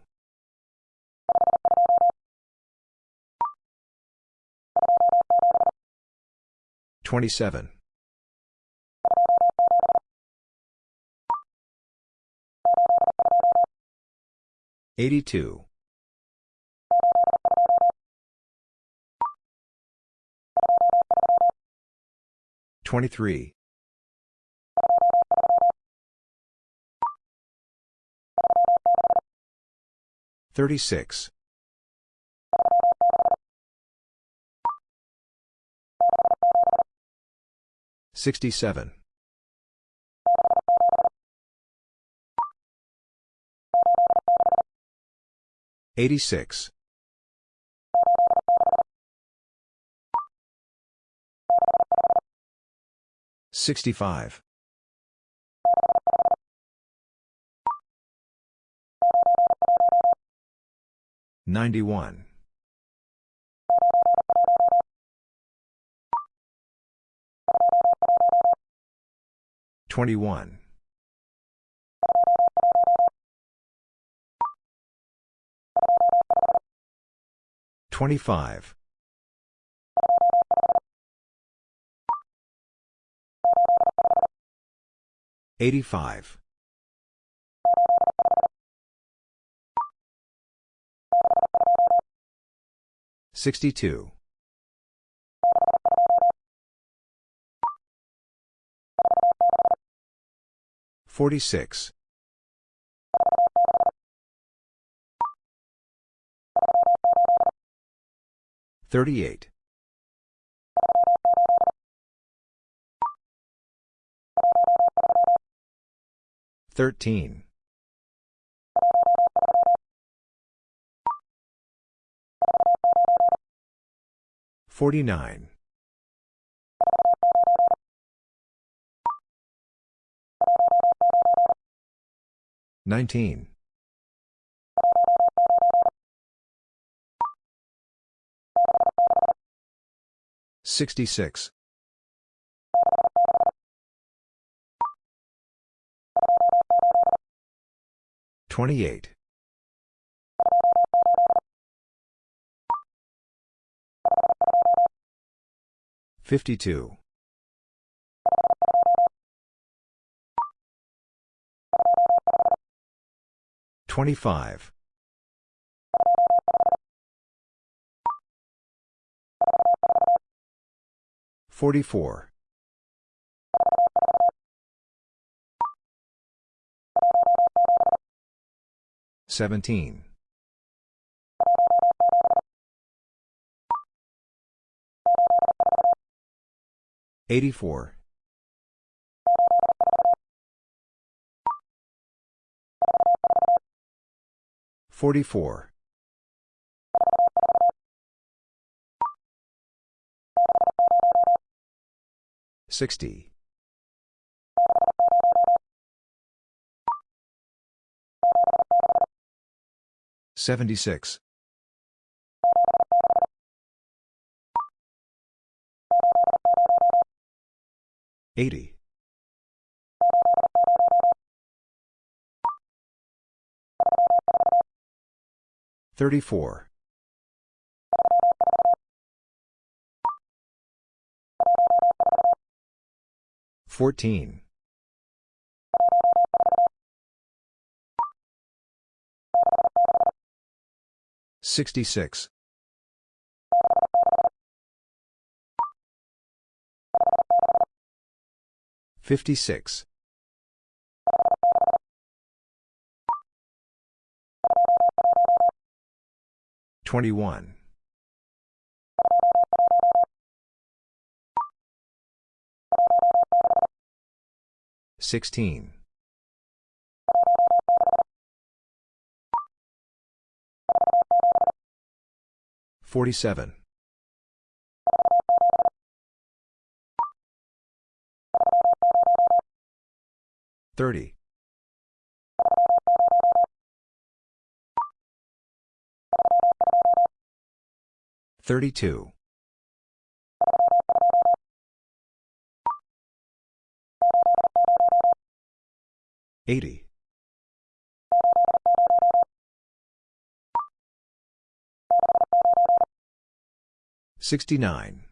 27. 82. 23. 36. 67. 86. 65. 91. 21. 25. 85. 62. 46. 38. 13. 49. 19. 66. 28. 52. 25. 44. 17. 84. 44. 60. 76. 80. 34. 14. 66. 56. 21. 16. 47. 30. 32. 80. 69.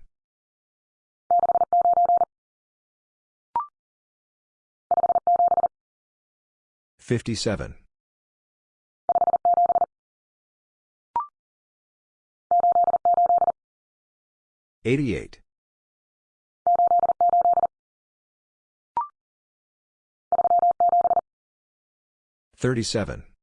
57. 88. 37.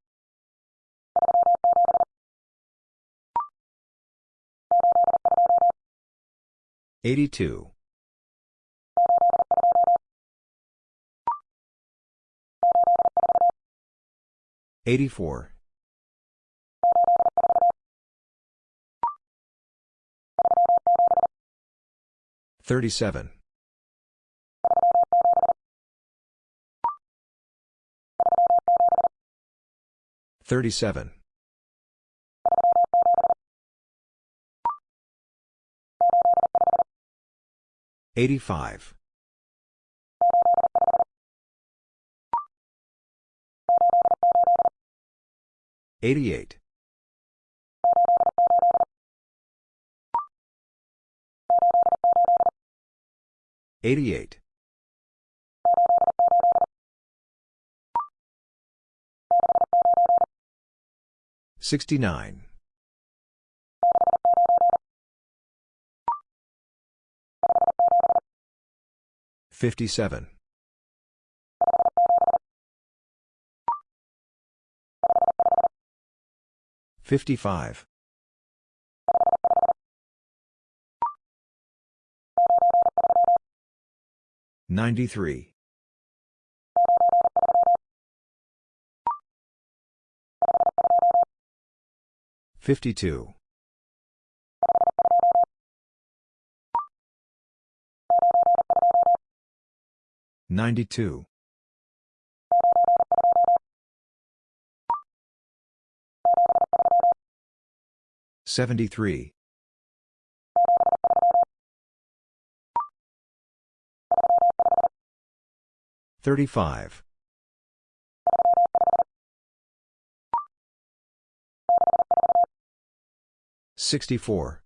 82. 84. 37. 37. 85. 88. 88. 69. 57. 55. 93. 52. 92. 73. 35. 64.